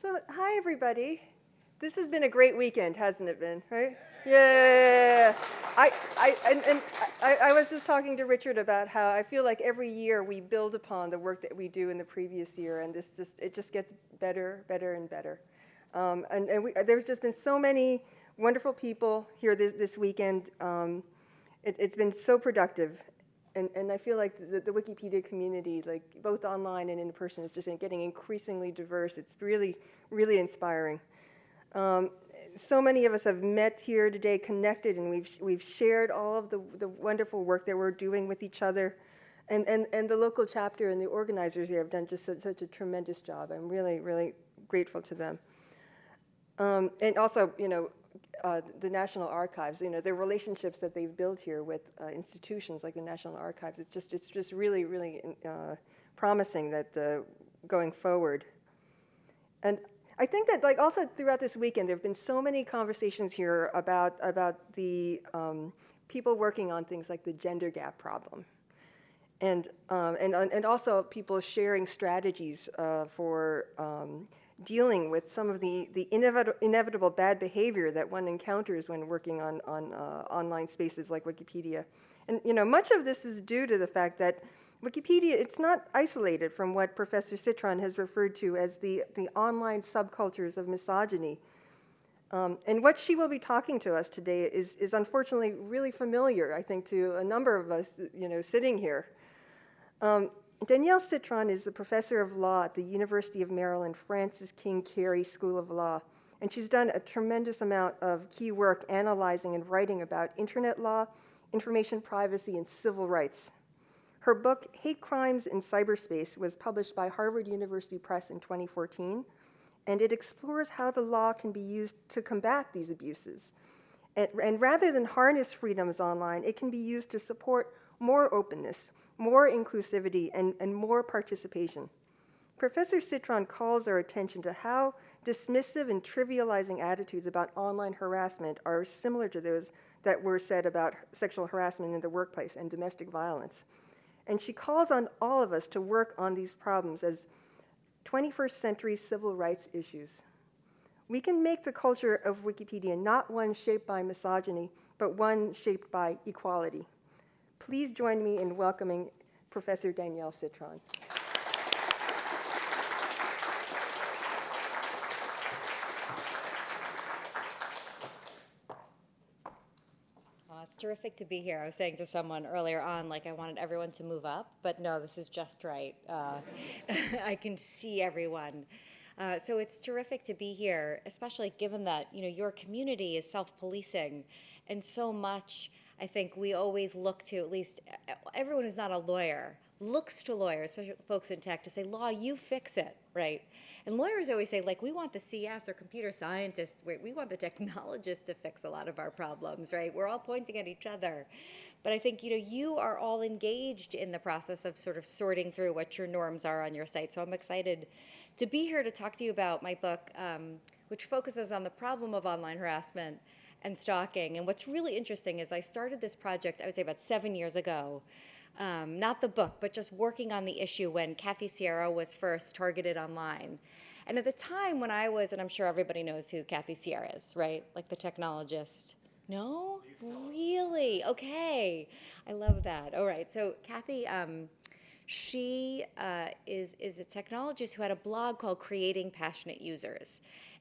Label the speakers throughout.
Speaker 1: So, hi everybody. This has been a great weekend, hasn't it been? Right? Yeah. I, I, and, and I, I was just talking to Richard about how I feel like every year we build upon the work that we do in the previous year, and this just it just gets better, better, and better. Um, and and we, there's just been so many wonderful people here this, this weekend. Um, it, has been so productive, and, and I feel like the, the, Wikipedia community, like both online and in person, is just getting increasingly diverse. It's really, really inspiring. Um, so many of us have met here today, connected, and we've, we've shared all of the, the wonderful work that we're doing with each other. And, and, and the local chapter and the organizers here have done just such, such a tremendous job. I'm really, really grateful to them. Um, and also, you know, uh, the National Archives, you know, the relationships that they've built here with uh, institutions like the National Archives, it's just, it's just really, really uh, promising that uh, going forward. And I think that like also throughout this weekend, there have been so many conversations here about, about the um, people working on things like the gender gap problem. And, um, and, and also people sharing strategies uh, for um, dealing with some of the, the inevit inevitable bad behavior that one encounters when working on, on uh, online spaces like Wikipedia. And you know, much of this is due to the fact that Wikipedia, it's not isolated from what Professor Citron has referred to as the, the online subcultures of misogyny. Um, and what she will be talking to us today is, is unfortunately really familiar, I think, to a number of us, you know, sitting here. Um, Danielle Citron is the professor of law at the University of Maryland Francis King Carey School of Law, and she's done a tremendous amount of key work analyzing and writing about internet law, information privacy, and civil rights. Her book, Hate Crimes in Cyberspace, was published by Harvard University Press in 2014, and it explores how the law can be used to combat these abuses. And, and rather than harness freedoms online, it can be used to support more openness, more inclusivity, and, and more participation. Professor Citron calls our attention to how dismissive and trivializing attitudes about online harassment are similar to those that were said about sexual harassment in the workplace and domestic violence. And she calls on all of us to work on these problems as 21st century civil rights issues. We can make the culture of Wikipedia not one shaped by misogyny, but one shaped by equality. Please join me in welcoming Professor Danielle Citron.
Speaker 2: it's terrific to be here. I was saying to someone earlier on, like I wanted everyone to move up, but no, this is just right. Uh, I can see everyone. Uh, so it's terrific to be here, especially given that you know your community is self-policing, and so much I think we always look to, at least everyone who's not a lawyer, looks to lawyers, especially folks in tech, to say, law, you fix it, right? And lawyers always say, like, we want the CS or computer scientists, we want the technologists to fix a lot of our problems, right? We're all pointing at each other. But I think, you know, you are all engaged in the process of sort of sorting through what your norms are on your site. So I'm excited to be here to talk to you about my book, um, which focuses on the problem of online harassment and stalking. And what's really interesting is I started this project, I would say about seven years ago. Um, not the book, but just working on the issue when Kathy Sierra was first targeted online. And at the time when I was, and I'm sure everybody knows who Kathy Sierra is, right? Like the technologist. No? Really? Okay. I love that. All right. So Kathy, um, she uh, is, is a technologist who had a blog called Creating Passionate Users.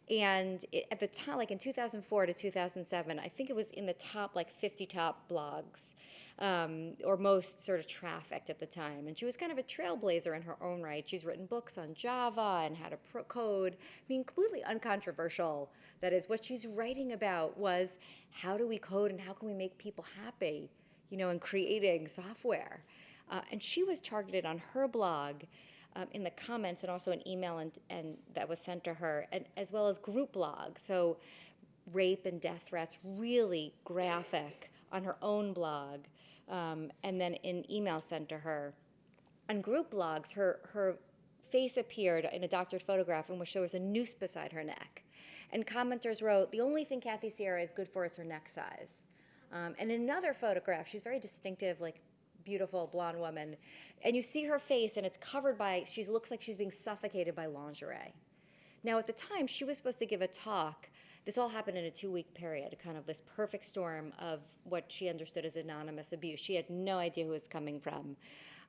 Speaker 2: And it, at the time, like in 2004 to 2007, I think it was in the top like 50 top blogs, um, or most sort of trafficked at the time. And she was kind of a trailblazer in her own right. She's written books on Java and how to code, being completely uncontroversial. That is, what she's writing about was how do we code and how can we make people happy, you know, in creating software. Uh, and she was targeted on her blog um, in the comments and also an email and, and that was sent to her, and as well as group blogs. So rape and death threats, really graphic on her own blog, um, and then in email sent to her. On group blogs, her, her face appeared in a doctored photograph in which there was a noose beside her neck. And commenters wrote, the only thing Kathy Sierra is good for is her neck size. Um, and in another photograph, she's very distinctive, like beautiful blonde woman, and you see her face, and it's covered by, she looks like she's being suffocated by lingerie. Now, at the time, she was supposed to give a talk. This all happened in a two week period, kind of this perfect storm of what she understood as anonymous abuse. She had no idea who it was coming from.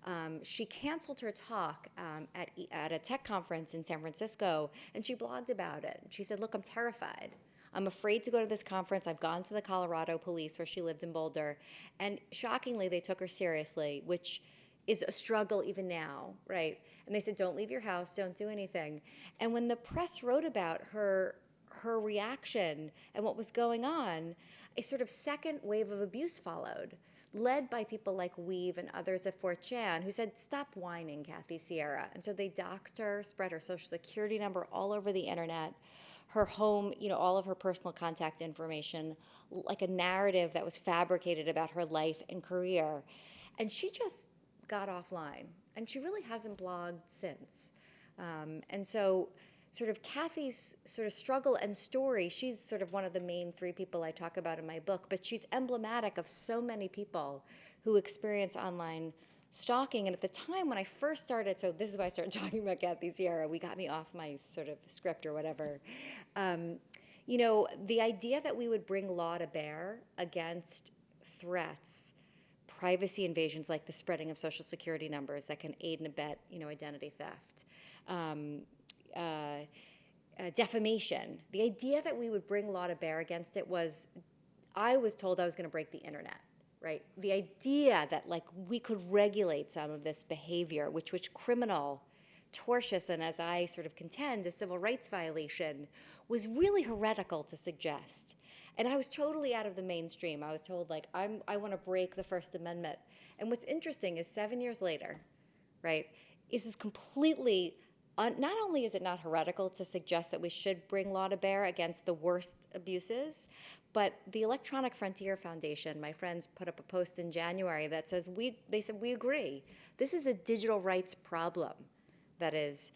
Speaker 2: Um, she canceled her talk um, at, at a tech conference in San Francisco and she blogged about it. She said, Look, I'm terrified. I'm afraid to go to this conference. I've gone to the Colorado police where she lived in Boulder. And shockingly, they took her seriously, which is a struggle even now, right? And they said, don't leave your house, don't do anything. And when the press wrote about her, her reaction and what was going on, a sort of second wave of abuse followed, led by people like weev and others at 4chan who said, stop whining, Kathy Sierra. And so they doxed her, spread her social security number all over the internet her home, you know, all of her personal contact information, like a narrative that was fabricated about her life and career. And she just got offline. And she really hasn't blogged since. Um, and so, sort of Kathy's sort of struggle and story, she's sort of one of the main three people I talk about in my book, but she's emblematic of so many people who experience online stalking. And at the time when I first started, so this is why I started talking about Kathy Sierra, we got me off my sort of script or whatever. Um, you know, the idea that we would bring law to bear against threats, privacy invasions like the spreading of social security numbers that can aid and abet, you know, identity theft, um, uh, uh, defamation. The idea that we would bring law to bear against it was, I was told I was going to break the internet right? The idea that like we could regulate some of this behavior, which which criminal, tortious, and as I sort of contend, a civil rights violation, was really heretical to suggest. And I was totally out of the mainstream. I was told like I'm I want to break the First Amendment. And what's interesting is seven years later, right? This is completely not only is it not heretical to suggest that we should bring law to bear against the worst abuses, but the Electronic Frontier Foundation, my friends put up a post in January that says we they said we agree. This is a digital rights problem. That is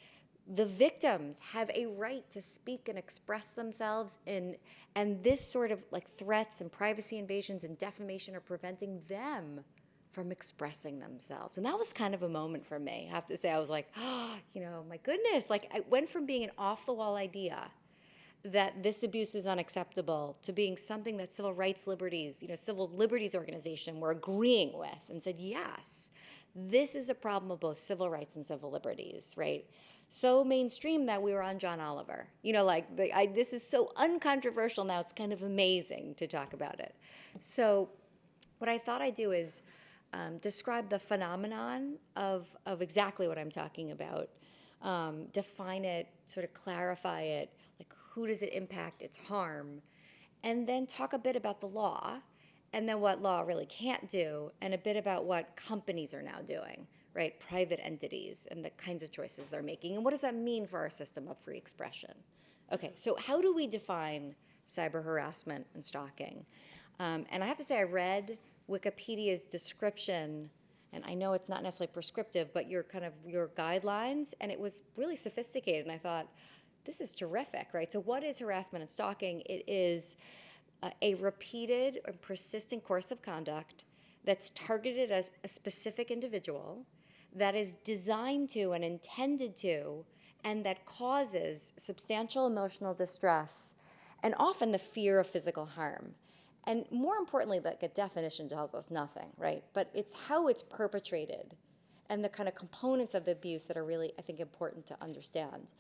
Speaker 2: the victims have a right to speak and express themselves in and this sort of like threats and privacy invasions and defamation are preventing them from expressing themselves. And that was kind of a moment for me. I have to say I was like, oh, you know, my goodness, like I went from being an off the wall idea that this abuse is unacceptable to being something that civil rights liberties, you know, civil liberties organization were agreeing with and said, yes, this is a problem of both civil rights and civil liberties, right? So mainstream that we were on John Oliver. You know, like the, I, this is so uncontroversial now, it's kind of amazing to talk about it. So what I thought I'd do is um, describe the phenomenon of, of exactly what I'm talking about, um, define it, sort of clarify it, who does it impact, its harm, and then talk a bit about the law, and then what law really can't do, and a bit about what companies are now doing, right? Private entities and the kinds of choices they're making, and what does that mean for our system of free expression? Okay, so how do we define cyber harassment and stalking? Um, and I have to say, I read Wikipedia's description and I know it's not necessarily prescriptive, but your kind of your guidelines, and it was really sophisticated. And I thought, this is terrific, right? So, what is harassment and stalking? It is uh, a repeated and persistent course of conduct that's targeted as a specific individual, that is designed to and intended to, and that causes substantial emotional distress and often the fear of physical harm. And more importantly, like a definition tells us nothing, right? But it's how it's perpetrated and the kind of components of the abuse that are really, I think, important to understand.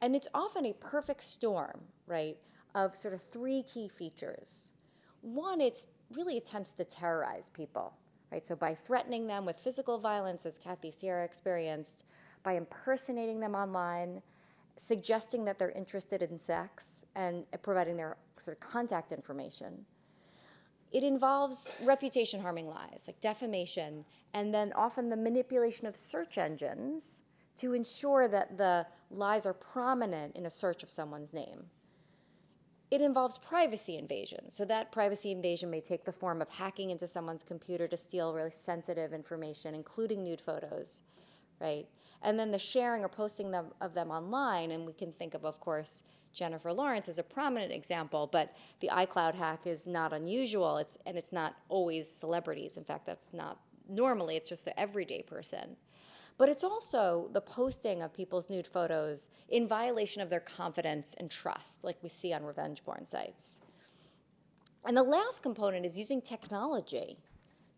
Speaker 2: And it's often a perfect storm, right, of sort of three key features. One, it's really attempts to terrorize people, right? So by threatening them with physical violence, as Kathy Sierra experienced, by impersonating them online, suggesting that they're interested in sex, and providing their sort of contact information. It involves reputation harming lies, like defamation, and then often the manipulation of search engines to ensure that the lies are prominent in a search of someone's name. It involves privacy invasion. So that privacy invasion may take the form of hacking into someone's computer to steal really sensitive information, including nude photos, right? And then the sharing or posting them, of them online, and we can think of, of course, Jennifer Lawrence as a prominent example, but the iCloud hack is not unusual, it's, and it's not always celebrities. In fact, that's not normally, it's just the everyday person. But it's also the posting of people's nude photos in violation of their confidence and trust, like we see on revenge porn sites. And the last component is using technology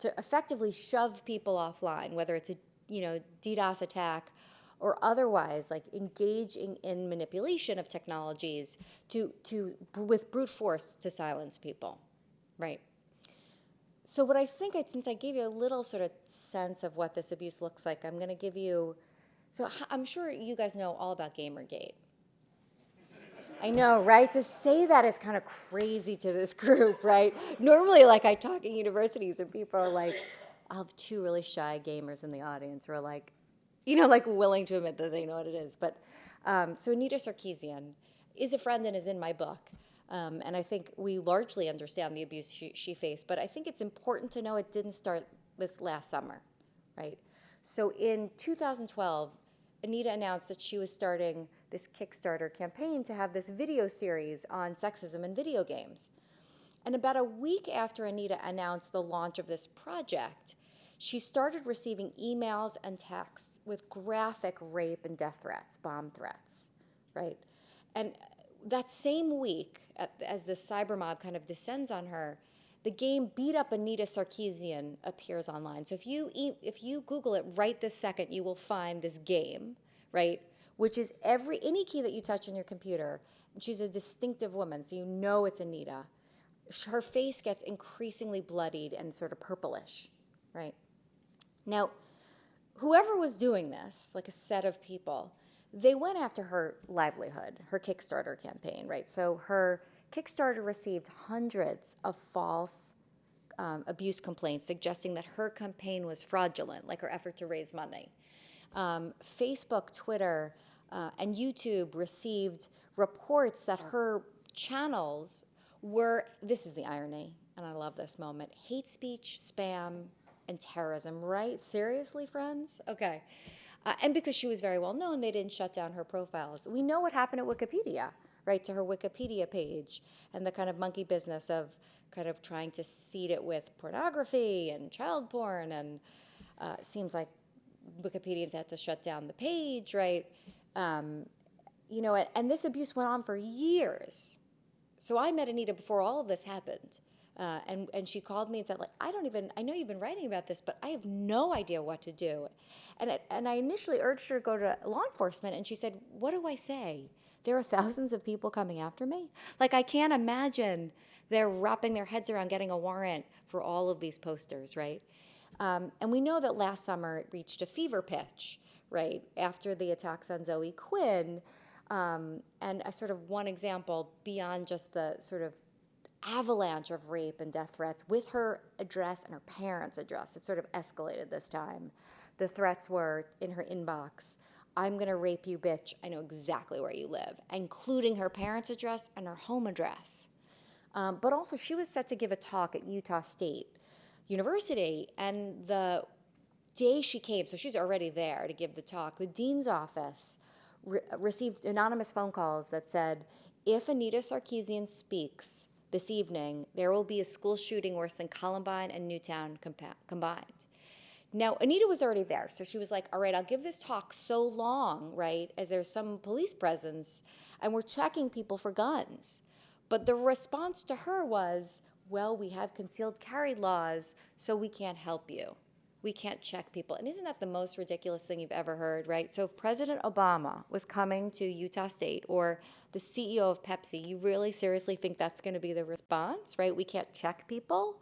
Speaker 2: to effectively shove people offline, whether it's a you know DDoS attack or otherwise, like engaging in manipulation of technologies to to with brute force to silence people, right? So what I think, I, since I gave you a little sort of sense of what this abuse looks like, I'm going to give you. So I'm sure you guys know all about GamerGate. I know, right? To say that is kind of crazy to this group, right? Normally, like I talk in universities and people are like, I'll have two really shy gamers in the audience who are like, you know, like willing to admit that they know what it is. But um, so Anita Sarkeesian is a friend and is in my book. Um, and I think we largely understand the abuse she, she faced. But I think it's important to know it didn't start this last summer, right? So in 2012, Anita announced that she was starting this Kickstarter campaign to have this video series on sexism in video games. And about a week after Anita announced the launch of this project, she started receiving emails and texts with graphic rape and death threats, bomb threats, right? And that same week, as the cyber mob kind of descends on her, the game Beat Up Anita Sarkeesian appears online. So if you if you Google it right this second, you will find this game, right? Which is every any key that you touch on your computer. She's a distinctive woman, so you know it's Anita. Her face gets increasingly bloodied and sort of purplish, right? Now, whoever was doing this, like a set of people, they went after her livelihood, her Kickstarter campaign, right? So her Kickstarter received hundreds of false um, abuse complaints suggesting that her campaign was fraudulent, like her effort to raise money. Um, Facebook, Twitter, uh, and YouTube received reports that her channels were this is the irony, and I love this moment hate speech, spam, and terrorism, right? Seriously, friends? Okay. Uh, and because she was very well known, they didn't shut down her profiles. We know what happened at Wikipedia, right, to her Wikipedia page and the kind of monkey business of kind of trying to seed it with pornography and child porn. And uh, seems like Wikipedians had to shut down the page, right? Um, you know, and this abuse went on for years. So I met Anita before all of this happened. Uh, and, and she called me and said, like, I don't even, I know you've been writing about this, but I have no idea what to do. And, it, and I initially urged her to go to law enforcement, and she said, What do I say? There are thousands of people coming after me. Like, I can't imagine they're wrapping their heads around getting a warrant for all of these posters, right? Um, and we know that last summer it reached a fever pitch, right? After the attacks on Zoe Quinn. Um, and a sort of one example beyond just the sort of avalanche of rape and death threats with her address and her parents' address. It sort of escalated this time. The threats were in her inbox I'm going to rape you, bitch. I know exactly where you live, including her parents' address and her home address. Um, but also, she was set to give a talk at Utah State University, and the day she came, so she's already there to give the talk, the dean's office re- received anonymous phone calls that said, if Anita Sarkeesian speaks this evening, there will be a school shooting worse than Columbine and Newtown combined. Now, Anita was already there, so she was like, all right, I'll give this talk so long, right, as there's some police presence, and we're checking people for guns. But the response to her was, well, we have concealed carry laws, so we can't help you. We can't check people. And isn't that the most ridiculous thing you've ever heard, right? So if President Obama was coming to Utah State or the CEO of Pepsi, you really seriously think that's going to be the response, right? We can't check people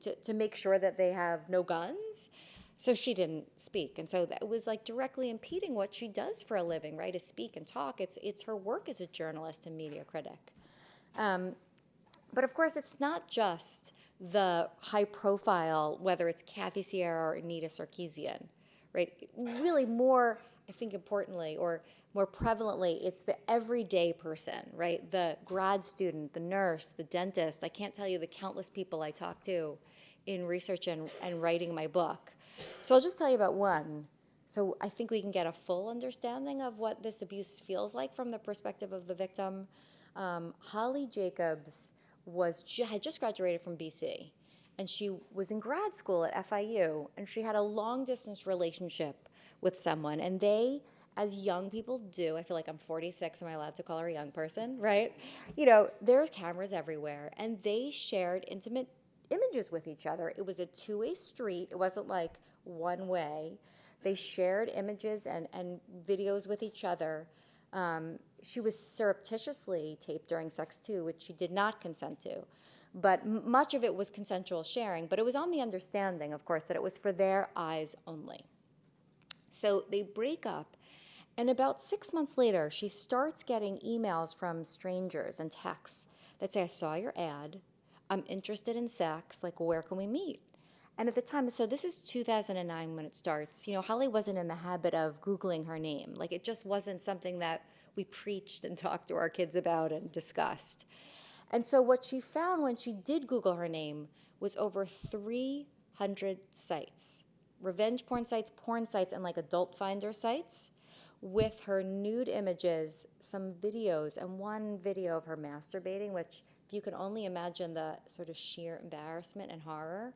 Speaker 2: to, to make sure that they have no guns. So she didn't speak. And so that was like directly impeding what she does for a living, right? To speak and talk. It's, it's her work as a journalist and media critic. Um, but of course, it's not just the high profile, whether it's Kathy Sierra or Anita Sarkeesian, right? Really, more, I think, importantly, or more prevalently, it's the everyday person, right? The grad student, the nurse, the dentist. I can't tell you the countless people I talk to in research and, and writing my book. So I'll just tell you about one. So I think we can get a full understanding of what this abuse feels like from the perspective of the victim. Um, Holly Jacobs was ju- had just graduated from BC, and she was in grad school at FIU, and she had a long distance relationship with someone, and they, as young people do, I feel like I'm 46. Am I allowed to call her a young person? Right? You know, there's cameras everywhere, and they shared intimate images with each other. It was a two way street, it wasn't like one way. They shared images and, and videos with each other. Um, she was surreptitiously taped during sex too, which she did not consent to. But much of it was consensual sharing, but it was on the understanding, of course, that it was for their eyes only. So they break up, and about six months later, she starts getting emails from strangers and texts that say, I saw your ad. I'm interested in sex. Like, where can we meet? And at the time, so this is 2009 when it starts, you know, Holly wasn't in the habit of Googling her name. Like, it just wasn't something that we preached and talked to our kids about and discussed. And so, what she found when she did Google her name was over 300 sites revenge porn sites, porn sites, and like adult finder sites with her nude images, some videos, and one video of her masturbating, which, if you can only imagine the sort of sheer embarrassment and horror,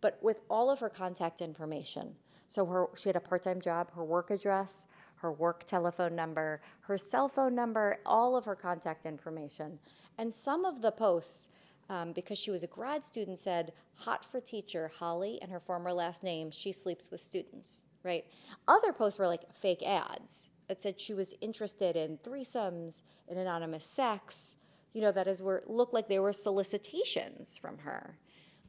Speaker 2: but with all of her contact information. So her, she had a part-time job, her work address, her work telephone number, her cell phone number, all of her contact information. And some of the posts, um, because she was a grad student, said, hot for teacher, Holly, and her former last name, she sleeps with students, right? Other posts were like fake ads that said she was interested in threesomes, in anonymous sex, you know, that is where looked like they were solicitations from her.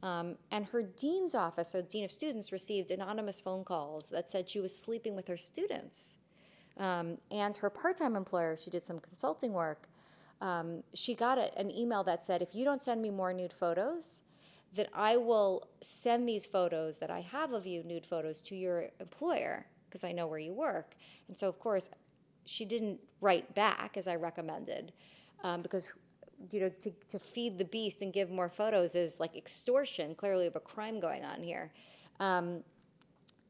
Speaker 2: Um, and her dean's office, or dean of students, received anonymous phone calls that said she was sleeping with her students. Um, and her part-time employer, she did some consulting work. Um, she got a, an email that said, "If you don't send me more nude photos, then I will send these photos that I have of you, nude photos, to your employer because I know where you work." And so, of course, she didn't write back as I recommended um, because you know, to, to feed the beast and give more photos is like extortion. Clearly, of a crime going on here. Um,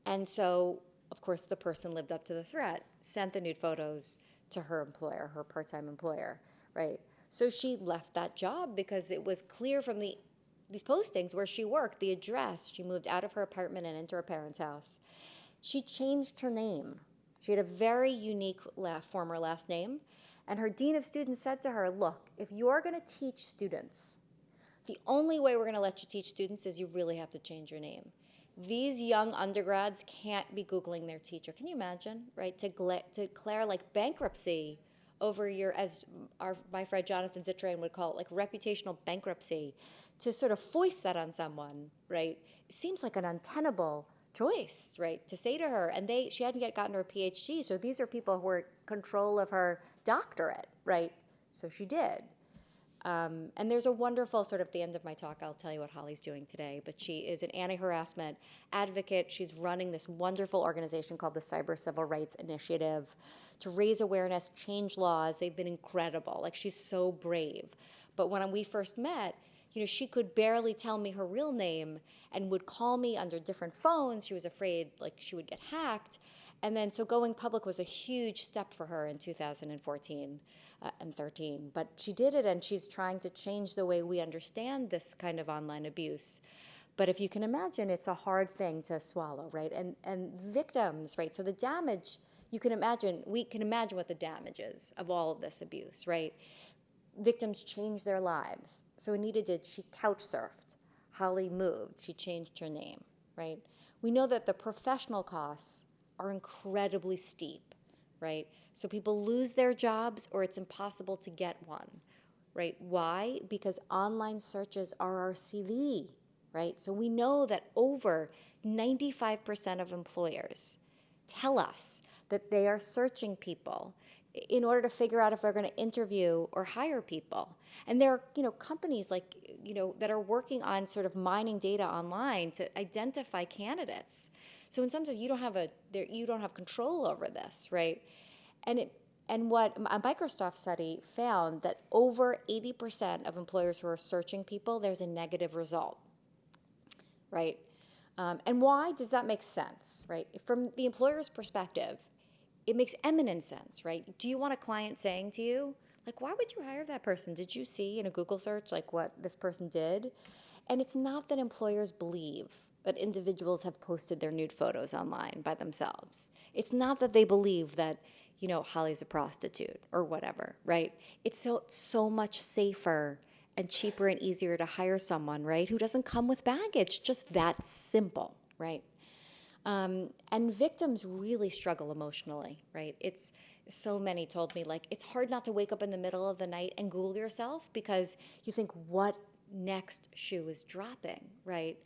Speaker 2: and so, of course, the person lived up to the threat, sent the nude photos to her employer, her part time employer, right? So she left that job because it was clear from the these postings where she worked, the address, she moved out of her apartment and into her parents' house. She changed her name. She had a very unique la- former last name. And her dean of students said to her, Look, if you're going to teach students, the only way we're going to let you teach students is you really have to change your name. These young undergrads can't be Googling their teacher. Can you imagine, right? To, to declare like bankruptcy over your, as our, my friend Jonathan Zittrain would call it, like reputational bankruptcy, to sort of foist that on someone, right? Seems like an untenable choice, right, to say to her. And they, she hadn't yet gotten her PhD, so these are people who were in control of her doctorate, right? So she did. Um, and there's a wonderful sort of the end of my talk, I'll tell you what Holly's doing today. But she is an anti harassment advocate. She's running this wonderful organization called the Cyber Civil Rights Initiative to raise awareness, change laws. They've been incredible. Like, she's so brave. But when we first met, you know, she could barely tell me her real name and would call me under different phones. She was afraid like she would get hacked. And then, so going public was a huge step for her in 2014 uh, and 13. But she did it, and she's trying to change the way we understand this kind of online abuse. But if you can imagine, it's a hard thing to swallow, right? And and victims, right? So the damage, you can imagine, we can imagine what the damage is of all of this abuse, right? Victims change their lives. So Anita did, she couch surfed. Holly moved, she changed her name, right? We know that the professional costs are incredibly steep, right? So people lose their jobs or it's impossible to get one, right? Why? Because online searches are our CV, right? So we know that over 95% of employers tell us that they are searching people in order to figure out if they're going to interview or hire people. And there are, you know, companies like, you know, that are working on sort of mining data online to identify candidates. So in some sense, you don't have a there, you don't have control over this, right? And it and what a Microsoft study found that over 80% of employers who are searching people, there's a negative result, right? Um, and why does that make sense, right? From the employer's perspective, it makes eminent sense, right? Do you want a client saying to you, like, why would you hire that person? Did you see in a Google search like what this person did? And it's not that employers believe that individuals have posted their nude photos online by themselves. It's not that they believe that, you know, Holly's a prostitute or whatever, right? It's so so much safer and cheaper and easier to hire someone, right, who doesn't come with baggage. Just that simple, right? Um, and victims really struggle emotionally, right? It's so many told me like it's hard not to wake up in the middle of the night and Google yourself because you think what next shoe is dropping, right?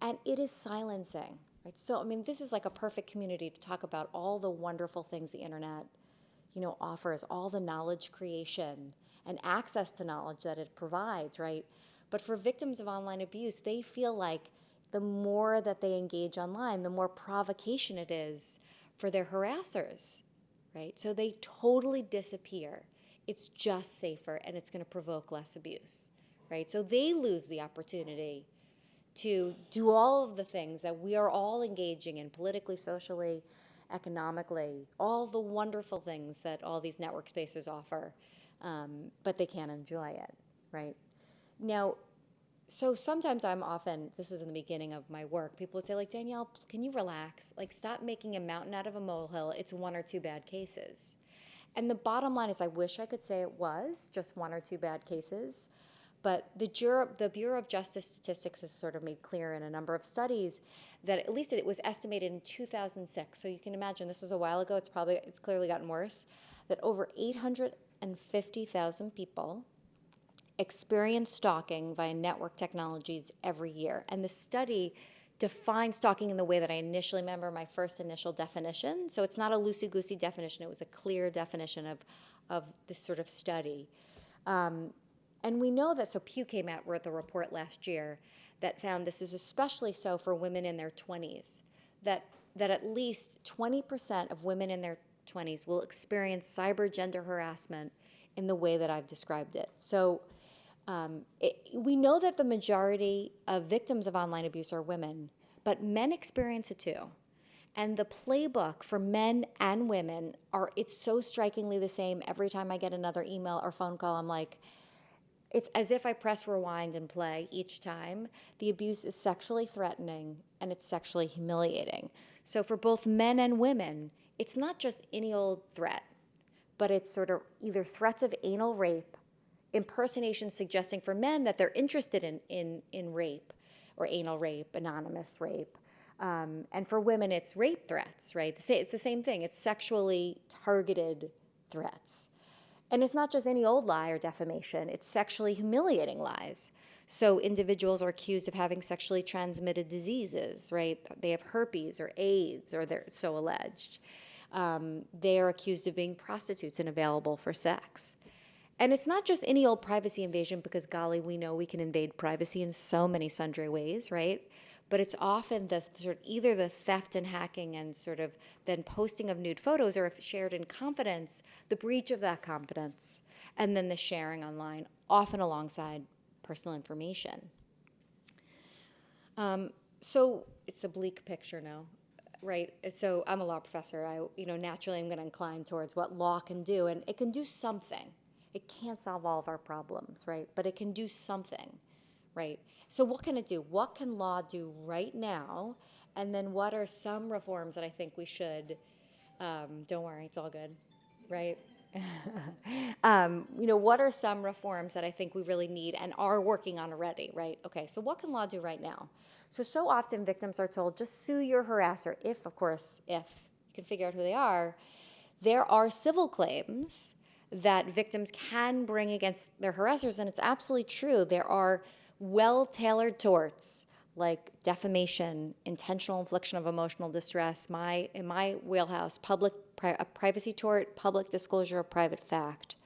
Speaker 2: And it is silencing, right? So I mean, this is like a perfect community to talk about all the wonderful things the internet, you know, offers, all the knowledge creation and access to knowledge that it provides, right? But for victims of online abuse, they feel like the more that they engage online, the more provocation it is for their harassers, right? So they totally disappear. It's just safer and it's going to provoke less abuse, right? So they lose the opportunity to do all of the things that we are all engaging in politically, socially, economically, all the wonderful things that all these network spaces offer, um, but they can't enjoy it, right? Now, so sometimes I'm often, this was in the beginning of my work, people would say, like, Danielle, can you relax? Like, stop making a mountain out of a molehill. It's one or two bad cases. And the bottom line is, I wish I could say it was just one or two bad cases. But the Bureau, the Bureau of Justice Statistics has sort of made clear in a number of studies that at least it was estimated in 2006. So you can imagine this was a while ago. It's probably it's clearly gotten worse. That over 850,000 people experience stalking via network technologies every year. And the study defines stalking in the way that I initially remember my first initial definition. So it's not a loosey goosey definition, it was a clear definition of, of this sort of study. Um, and we know that, so Pew came out with a report last year that found this is especially so for women in their 20s, that, that at least 20% of women in their 20s will experience cyber gender harassment in the way that I've described it. So um, it, we know that the majority of victims of online abuse are women, but men experience it too. And the playbook for men and women are it's so strikingly the same every time I get another email or phone call I'm like it's as if I press rewind and play each time. The abuse is sexually threatening and it's sexually humiliating. So for both men and women, it's not just any old threat, but it's sort of either threats of anal rape impersonation suggesting for men that they're interested in, in, in rape or anal rape, anonymous rape. Um, and for women, it's rape threats, right? It's the same thing. It's sexually targeted threats. And it's not just any old lie or defamation, it's sexually humiliating lies. So individuals are accused of having sexually transmitted diseases, right? They have herpes or AIDS, or they're so alleged. Um, they are accused of being prostitutes and available for sex. And it's not just any old privacy invasion because, golly, we know we can invade privacy in so many sundry ways, right? But it's often the sort of either the theft and hacking and sort of then posting of nude photos, or if shared in confidence, the breach of that confidence, and then the sharing online, often alongside personal information. Um, so it's a bleak picture now right? So I'm a law professor. I, you know, naturally I'm going to incline towards what law can do, and it can do something. It can't solve all of our problems, right? But it can do something, right? So, what can it do? What can law do right now? And then, what are some reforms that I think we should? Um, don't worry, it's all good, right? um, you know, what are some reforms that I think we really need and are working on already, right? Okay, so what can law do right now? So, so often victims are told just sue your harasser, if, of course, if you can figure out who they are. There are civil claims that victims can bring against their harassers, and it's absolutely true. There are well tailored torts like defamation, intentional infliction of emotional distress, my in my wheelhouse, public pri- a privacy tort, public disclosure of private fact.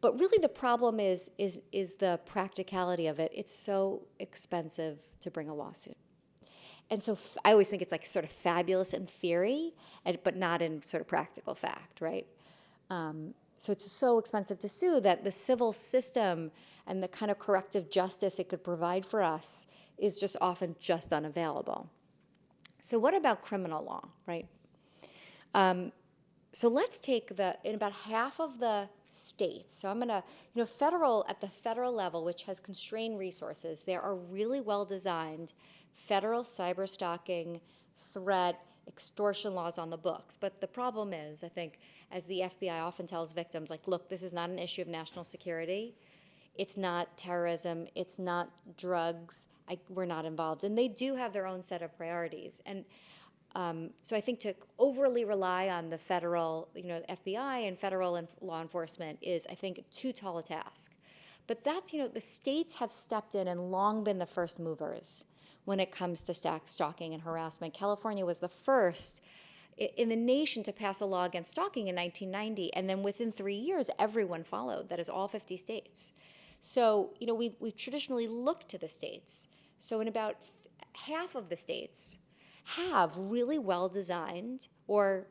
Speaker 2: But really, the problem is is is the practicality of it. It's so expensive to bring a lawsuit, and so I always think it's like sort of fabulous in theory, and, but not in sort of practical fact, right? Um, so it's so expensive to sue that the civil system and the kind of corrective justice it could provide for us is just often just unavailable. So what about criminal law, right? Um, so let's take the, in about half of the states. So I'm to, you know, federal, at the federal level, which has constrained resources, there are really well designed federal cyber stalking, threat, extortion laws on the books. But the problem is, I think, as the FBI often tells victims, like, look, this is not an issue of national security. It's not terrorism. It's not drugs. I, we're not involved. And they do have their own set of priorities. And um, so I think to overly rely on the federal, you know, FBI and federal and law enforcement is, I think, too tall a task. But that's, you know, the states have stepped in and long been the first movers when it comes to stalking and harassment. California was the first in the nation to pass a law against stalking in 1990, and then within three years, everyone followed. That is all 50 states. So, you know, we, we've traditionally looked to the states. So, in about half of the states, have really well designed or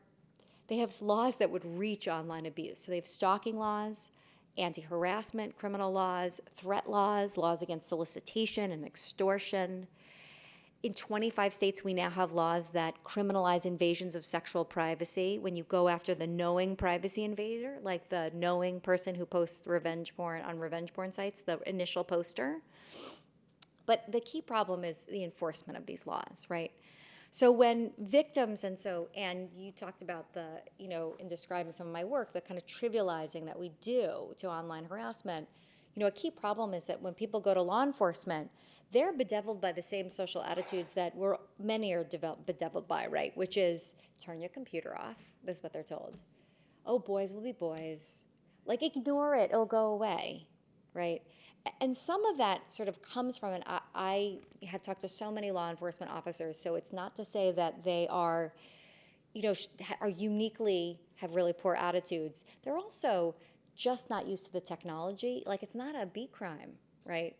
Speaker 2: they have laws that would reach online abuse. So they have stalking laws, anti harassment criminal laws, threat laws, laws against solicitation and extortion. In 25 states, we now have laws that criminalize invasions of sexual privacy when you go after the knowing privacy invader, like the knowing person who posts revenge porn on revenge porn sites, the initial poster. But the key problem is the enforcement of these laws, right? So when victims, and so, and you talked about the, you know, in describing some of my work, the kind of trivializing that we do to online harassment, you know, a key problem is that when people go to law enforcement, they're bedeviled by the same social attitudes that we're, many are bedeviled by, right? Which is turn your computer off. This is what they're told. Oh, boys will be boys. Like, ignore it, it'll go away, right? And some of that sort of comes from, and I, I have talked to so many law enforcement officers, so it's not to say that they are, you know, are uniquely have really poor attitudes. They're also just not used to the technology. Like, it's not a beat crime, right?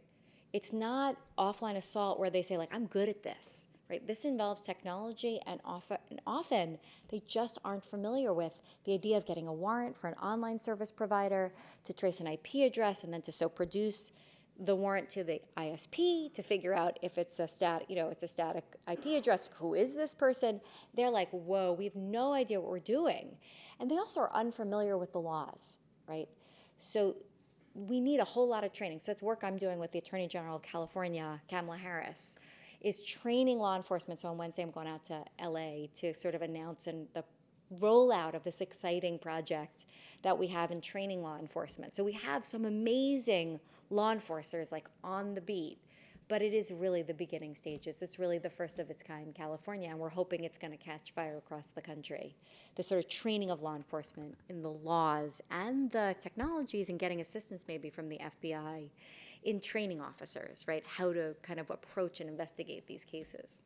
Speaker 2: It's not offline assault where they say, like, I'm good at this, right? This involves technology, and often, and often they just aren't familiar with the idea of getting a warrant for an online service provider to trace an IP address and then to so produce the warrant to the ISP to figure out if it's a stat, you know, it's a static IP address. Who is this person? They're like, whoa, we have no idea what we're doing, and they also are unfamiliar with the laws, right? So we need a whole lot of training. So it's work I'm doing with the Attorney General of California, Kamala Harris, is training law enforcement. So on Wednesday, I'm going out to LA to sort of announce and the rollout of this exciting project that we have in training law enforcement. So we have some amazing law enforcers like on the beat, but it is really the beginning stages. It's really the first of its kind in California, and we're hoping it's going to catch fire across the country. The sort of training of law enforcement in the laws and the technologies and getting assistance maybe from the FBI in training officers, right? How to kind of approach and investigate these cases.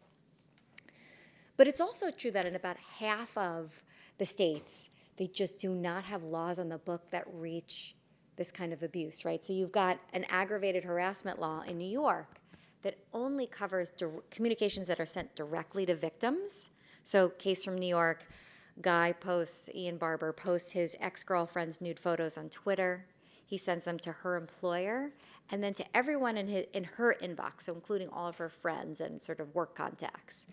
Speaker 2: But it's also true that in about half of the states, they just do not have laws on the book that reach this kind of abuse, right? So you've got an aggravated harassment law in New York that only covers communications that are sent directly to victims. So, case from New York, guy posts, Ian Barber posts his ex girlfriend's nude photos on Twitter. He sends them to her employer and then to everyone in, his, in her inbox, so including all of her friends and sort of work contacts.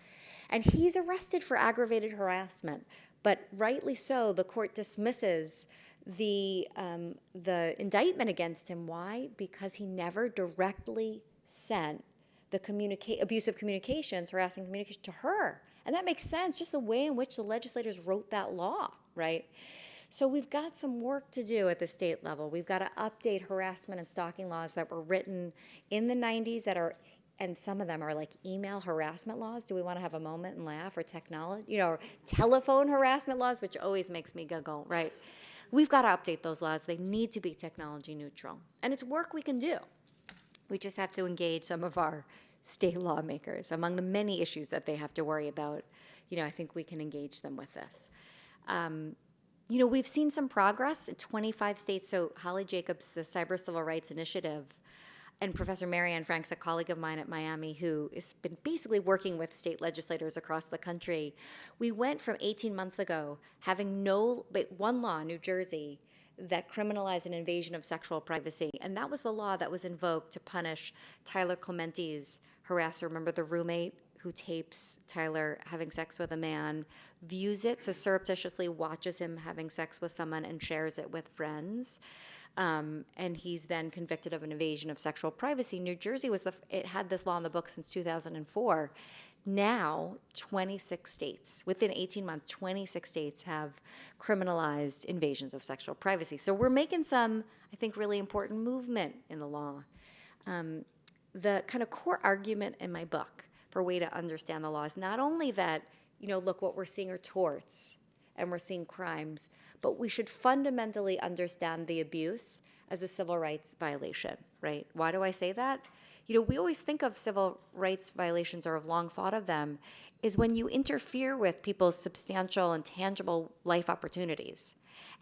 Speaker 2: And he's arrested for aggravated harassment, but rightly so, the court dismisses the, um, the indictment against him. Why? Because he never directly sent the abusive communications, harassing communication to her. And that makes sense, just the way in which the legislators wrote that law, right? So we've got some work to do at the state level. We've got to update harassment and stalking laws that were written in the 90s that are and some of them are like email harassment laws. Do we want to have a moment and laugh or technology, you know, telephone harassment laws, which always makes me giggle, right? We've got to update those laws. They need to be technology neutral. And it's work we can do. We just have to engage some of our state lawmakers. Among the many issues that they have to worry about, you know, I think we can engage them with this. Um, you know, we've seen some progress in 25 states. So, Holly Jacobs, the Cyber Civil Rights Initiative, and Professor Mary Anne Franks, a colleague of mine at Miami, who has been basically working with state legislators across the country. We went from 18 months ago having no, but one law, New Jersey, that criminalized an invasion of sexual privacy. And that was the law that was invoked to punish Tyler Clementi's harasser. Remember the roommate who tapes Tyler having sex with a man, views it, so surreptitiously watches him having sex with someone and shares it with friends. Um, and he's then convicted of an invasion of sexual privacy. New Jersey was the it had this law in the book since 2004. Now, 26 states, within 18 months, 26 states have criminalized invasions of sexual privacy. So we're making some, I think, really important movement in the law. Um, the kind of core argument in my book for a way to understand the law is not only that, you know, look, what we're seeing are torts and we're seeing crimes, but we should fundamentally understand the abuse as a civil rights violation, right? Why do I say that? You know, we always think of civil rights violations or have long thought of them is when you interfere with people's substantial and tangible life opportunities.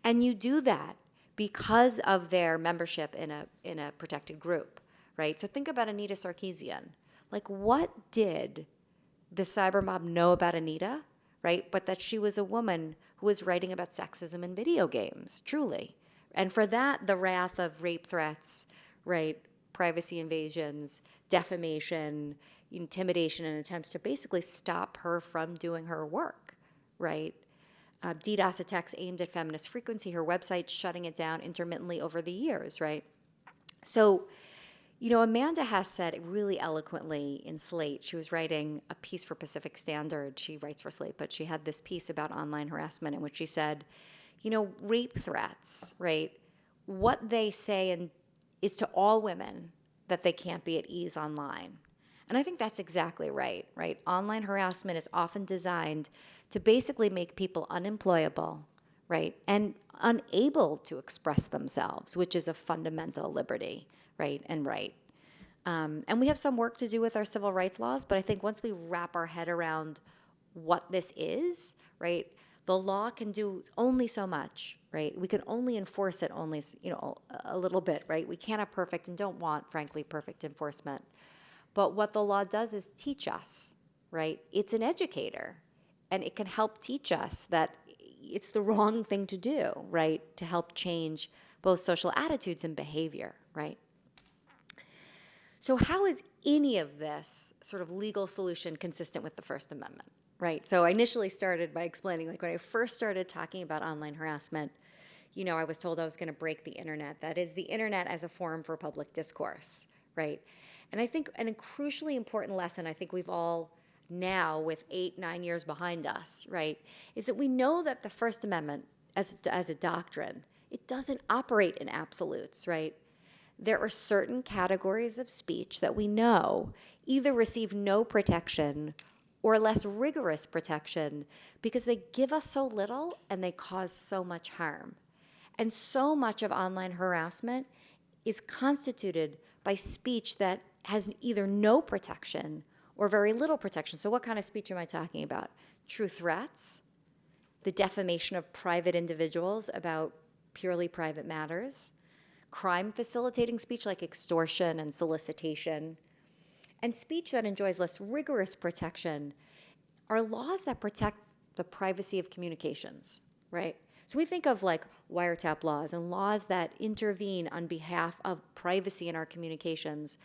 Speaker 2: And you do that because of their membership in a in a protected group, right? So think about Anita Sarkeesian. Like what did the cyber mob know about Anita, right? But that she was a woman who was writing about sexism in video games, truly. And for that, the wrath of rape threats, right? Privacy invasions, defamation, intimidation, and attempts to basically stop her from doing her work, right? Uh, DDoS attacks aimed at feminist frequency, her website shutting it down intermittently over the years, right? So, you know, Amanda Hess said really eloquently in Slate. She was writing a piece for Pacific Standard. She writes for Slate, but she had this piece about online harassment in which she said, you know, rape threats, right? What they say and is to all women that they can't be at ease online. And I think that's exactly right, right? Online harassment is often designed to basically make people unemployable, right? And unable to express themselves, which is a fundamental liberty, right? And right. Um, and we have some work to do with our civil rights laws, but I think once we wrap our head around what this is, right, the law can do only so much, right? We can only enforce it only, you know, a little bit, right? We can't have perfect and don't want, frankly, perfect enforcement. But what the law does is teach us, right? It's an educator, and it can help teach us that it's the wrong thing to do, right? To help change both social attitudes and behavior, right? So, how is any of this sort of legal solution consistent with the First Amendment, right? So, I initially started by explaining, like, when I first started talking about online harassment, you know, I was told I was going to break the internet. That is, the internet as a forum for public discourse, right? And I think an crucially important lesson I think we've all now, with eight, nine years behind us, right, is that we know that the First Amendment, as, as a doctrine, it doesn't operate in absolutes, right? There are certain categories of speech that we know either receive no protection or less rigorous protection because they give us so little and they cause so much harm. And so much of online harassment is constituted by speech that has either no protection or very little protection. So, what kind of speech am I talking about? True threats, the defamation of private individuals about purely private matters, crime facilitating speech like extortion and solicitation, and speech that enjoys less rigorous protection are laws that protect the privacy of communications, right? So we think of like wiretap laws and laws that intervene on behalf of privacy in our communications.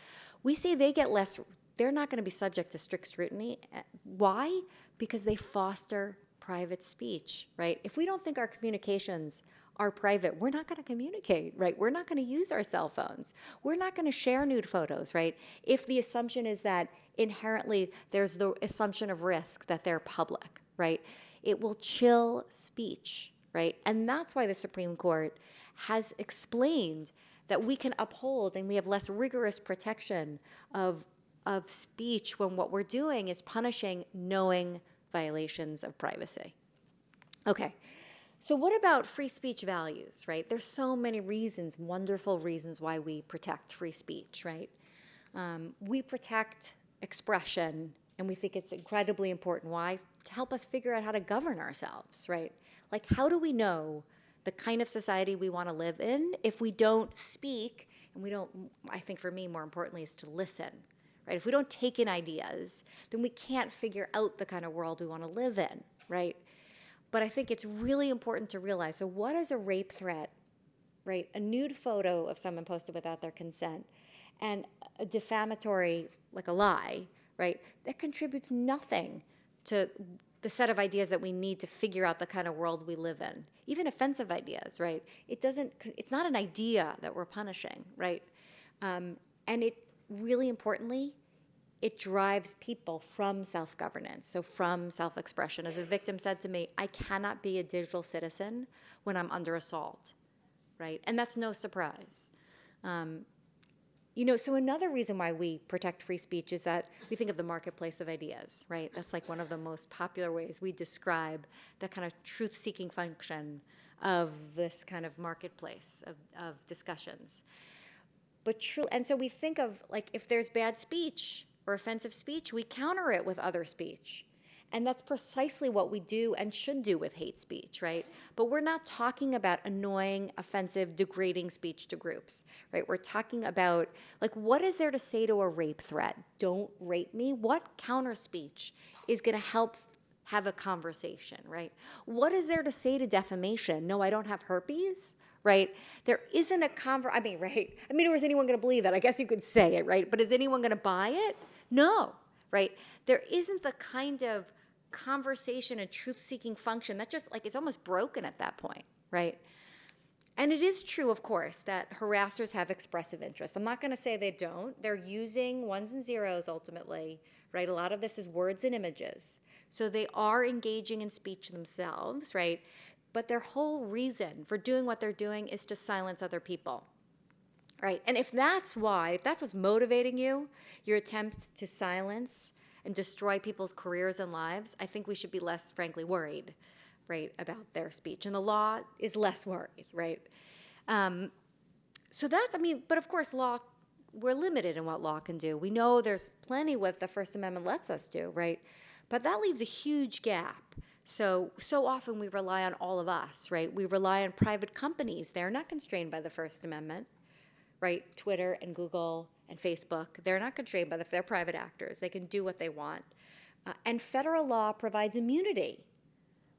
Speaker 2: We say they get less, they're not going to be subject to strict scrutiny. Why? Because they foster private speech, right? If we don't think our communications are private, we're not going to communicate, right? We're not going to use our cell phones. We're not going to share nude photos, right? If the assumption is that inherently there's the assumption of risk that they're public, right? It will chill speech, right? And that's why the Supreme Court has explained that we can uphold and we have less rigorous protection of, of speech when what we're doing is punishing knowing violations of privacy. Okay, so what about free speech values, right? There's so many reasons, wonderful reasons why we protect free speech, right? Um, we protect expression and we think it's incredibly important. Why? To help us figure out how to govern ourselves, right? Like, how do we know the kind of society we want to live in if we don't speak and we don't, I think for me, more importantly, is to listen, right? If we don't take in ideas, then we can't figure out the kind of world we want to live in, right? But I think it's really important to realize so, what is a rape threat, right? A nude photo of someone posted without their consent and a defamatory, like a lie, right? That contributes nothing to the set of ideas that we need to figure out the kind of world we live in. Even offensive ideas, right? It doesn't, it's not an idea that we're punishing, right? Um, and it really importantly, it drives people from self governance, so from self expression. As a victim said to me, I cannot be a digital citizen when I'm under assault, right? And that's no surprise. Um, you know, so another reason why we protect free speech is that we think of the marketplace of ideas, right? That's like one of the most popular ways we describe the kind of truth seeking function of this kind of marketplace of, of discussions. But true, and so we think of like if there's bad speech or offensive speech, we counter it with other speech. And that's precisely what we do and should do with hate speech, right? But we're not talking about annoying, offensive, degrading speech to groups, right? We're talking about, like, what is there to say to a rape threat? Don't rape me? What counter speech is going to help have a conversation, right? What is there to say to defamation? No, I don't have herpes, right? There isn't a conver. I mean, right? I mean, or is anyone going to believe that? I guess you could say it, right? But is anyone going to buy it? No, right? There isn't the kind of conversation and truth seeking function that just like it's almost broken at that point, right? And it is true, of course, that harassers have expressive interests. I'm not going to say they don't. They're using ones and zeros ultimately, right? A lot of this is words and images. So they are engaging in speech themselves, right? But their whole reason for doing what they're doing is to silence other people, right? And if that's why, if that's what's motivating you, your attempts to silence and destroy people's careers and lives, I think we should be less, frankly, worried, right, about their speech. And the law is less worried, right? Um, so that's, I mean, but of course, law, we're limited in what law can do. We know there's plenty what the First Amendment lets us do, right? But that leaves a huge gap. So, so often we rely on all of us, right? We rely on private companies. They're not constrained by the First Amendment, right? Twitter and Google and Facebook, they're not constrained by the, they're private actors. They can do what they want. Uh, and federal law provides immunity,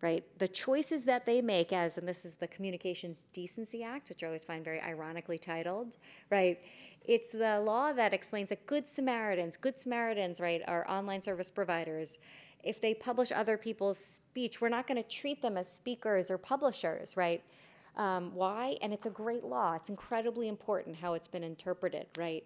Speaker 2: right? The choices that they make as, and this is the Communications Decency Act, which I always find very ironically titled, right? It's the law that explains that good Samaritans, good Samaritans, right, are online service providers. If they publish other people's speech, we're not going to treat them as speakers or publishers, right? Um, why? And it's a great law. It's incredibly important how it's been interpreted, right?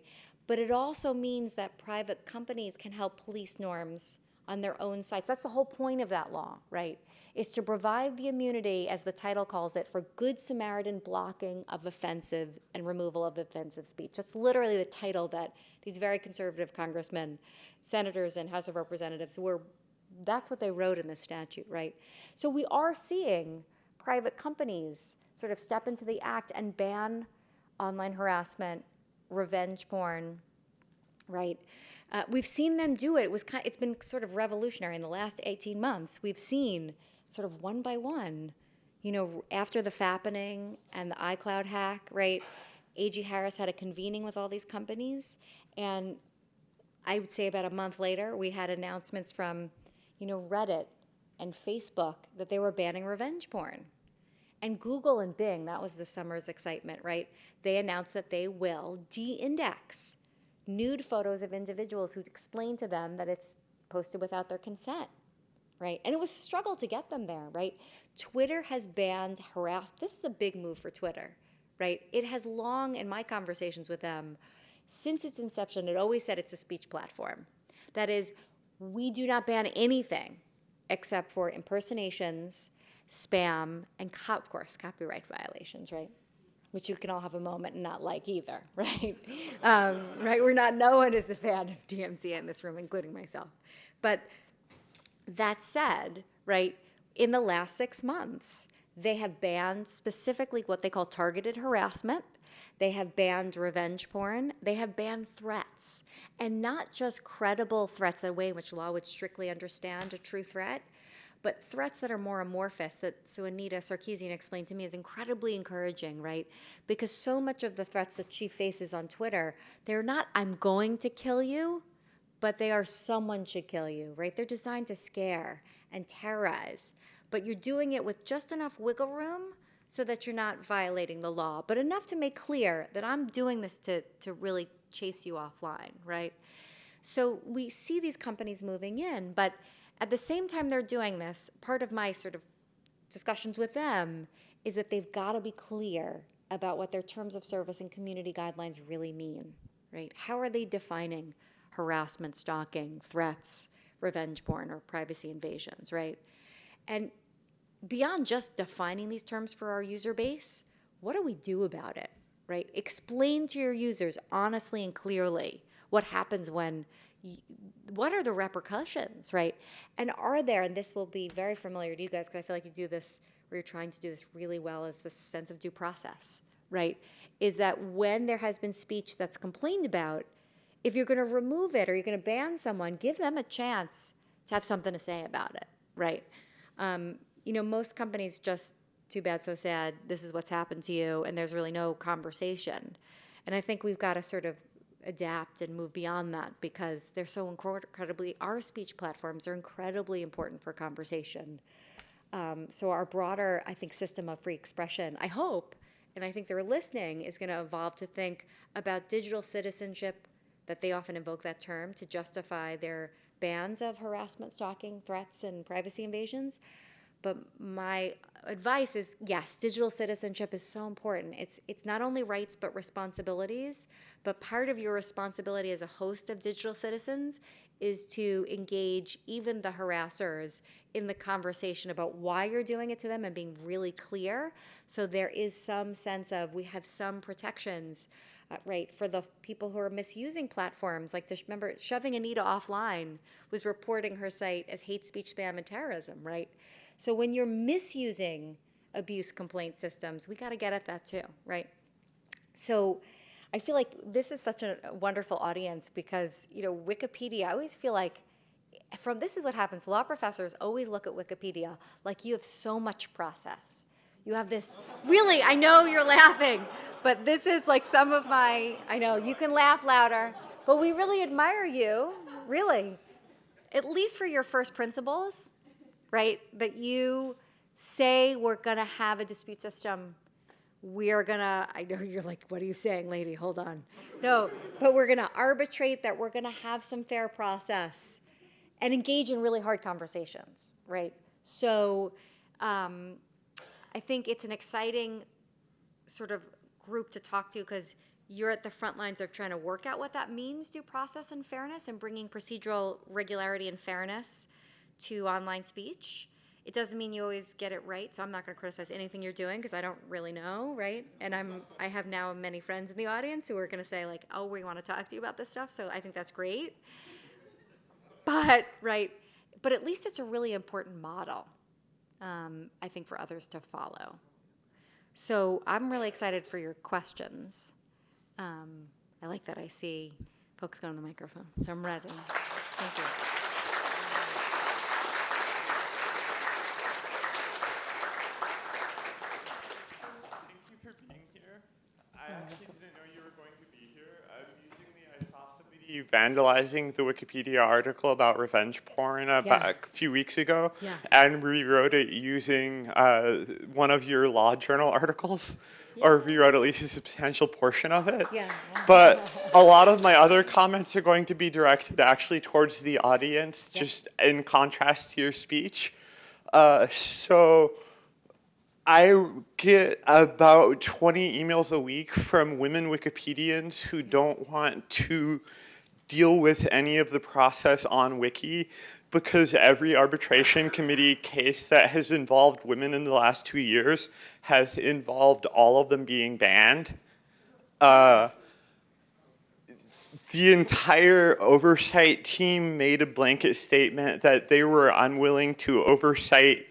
Speaker 2: But it also means that private companies can help police norms on their own sites. That's the whole point of that law, right? Is to provide the immunity, as the title calls it, for good Samaritan blocking of offensive and removal of offensive speech. That's literally the title that these very conservative congressmen, senators, and House of Representatives were, that's what they wrote in the statute, right? So we are seeing private companies sort of step into the act and ban online harassment revenge porn, right? Uh, we've seen them do it. It was kind it's been sort of revolutionary in the last 18 months. We've seen sort of one by one, you know, after the fappening and the iCloud hack, right? A.G. Harris had a convening with all these companies, and I would say about a month later, we had announcements from, you know, Reddit and Facebook that they were banning revenge porn. And Google and Bing, that was the summer's excitement, right? They announced that they will de index nude photos of individuals who explain to them that it's posted without their consent, right? And it was a struggle to get them there, right? Twitter has banned harassment. This is a big move for Twitter, right? It has long, in my conversations with them, since its inception, it always said it's a speech platform. That is, we do not ban anything except for impersonations spam, and of course, copyright violations, right? Which you can all have a moment and not like either, right? um, right? We're not, no one is a fan of DMCA in this room, including myself. But that said, right, in the last six months, they have banned specifically what they call targeted harassment. They have banned revenge porn. They have banned threats. And not just credible threats, the way in which law would strictly understand a true threat, but threats that are more amorphous that so anita sarkeesian explained to me is incredibly encouraging right? Because so much of the threats that she faces on twitter they're not i'm going to kill you but they are someone should kill you right? They're designed to scare and terrorize but you're doing it with just enough wiggle room so that you're not violating the law but enough to make clear that i'm doing this to, to really chase you offline right? So we see these companies moving in, but at the same time they're doing this, part of my sort of discussions with them is that they've got to be clear about what their terms of service and community guidelines really mean, right? How are they defining harassment, stalking, threats, revenge porn, or privacy invasions, right? And beyond just defining these terms for our user base, what do we do about it, right? Explain to your users honestly and clearly what happens when, what are the repercussions, right? And are there, and this will be very familiar to you guys because I feel like you do this, where you're trying to do this really well, is this sense of due process, right? Is that when there has been speech that's complained about, if you're going to remove it or you're going to ban someone, give them a chance to have something to say about it, right? Um, you know, most companies just too bad, so sad. This is what's happened to you, and there's really no conversation. And I think we've got to sort of adapt and move beyond that because they're so incredibly. Our speech platforms are incredibly important for conversation. Um, so our broader, I think, system of free expression, I hope, and I think they're listening, is going to evolve to think about digital citizenship, that they often invoke that term to justify their bans of harassment, stalking, threats, and privacy invasions. But my advice is yes, digital citizenship is so important. It's it's not only rights but responsibilities. But part of your responsibility as a host of digital citizens is to engage even the harassers in the conversation about why you're doing it to them and being really clear. So there is some sense of we have some protections, uh, right, for the people who are misusing platforms. Like, this, remember, shoving Anita offline was reporting her site as hate speech, spam, and terrorism, right? So when you're misusing abuse complaint systems, we got to get at that too, right? So I feel like this is such a wonderful audience because, you know, Wikipedia, I always feel like from this is what happens. Law professors always look at Wikipedia like you have so much process. You have this, really, I know you're laughing, but this is like some of my, I know, you can laugh louder, but we really admire you, really, at least for your first principles, right? That you say we're going to have a dispute system. We are going to, I know you're like, what are you saying, lady? Hold on. No, but we're going to arbitrate that we're going to have some fair process and engage in really hard conversations, right? So um, I think it's an exciting sort of group to talk to because you're at the front lines of trying to work out what that means, due process and fairness, and bringing procedural regularity and fairness to online speech. It doesn't mean you always get it right, so I'm not going to criticize anything you're doing because I don't really know, right? And I'm I have now many friends in the audience who are going to say like, "Oh, we want to talk to you about this stuff." So I think that's great. But right, but at least it's a really important model, um, I think, for others to follow. So I'm really excited for your questions. Um, I like that I see folks going to the microphone, so I'm ready. Thank you.
Speaker 3: Thank you for being here. I actually didn't know you were going to be here. I was using the, I somebody vandalizing the Wikipedia article about revenge porn
Speaker 2: Yeah.
Speaker 3: a few weeks ago
Speaker 2: Yeah.
Speaker 3: and rewrote it using uh, one of your law journal articles. Or rewrote at least a substantial portion of it.
Speaker 2: Yeah, yeah.
Speaker 3: But a lot of my other comments are going to be directed actually towards the audience,
Speaker 2: Yeah.
Speaker 3: just in contrast to your speech. Uh, so I get about 20 emails a week from women Wikipedians who don't want to deal with any of the process on Wiki because every arbitration committee case that has involved women in the last two years has involved all of them being banned. Uh, the entire oversight team made a blanket statement that they were unwilling to oversight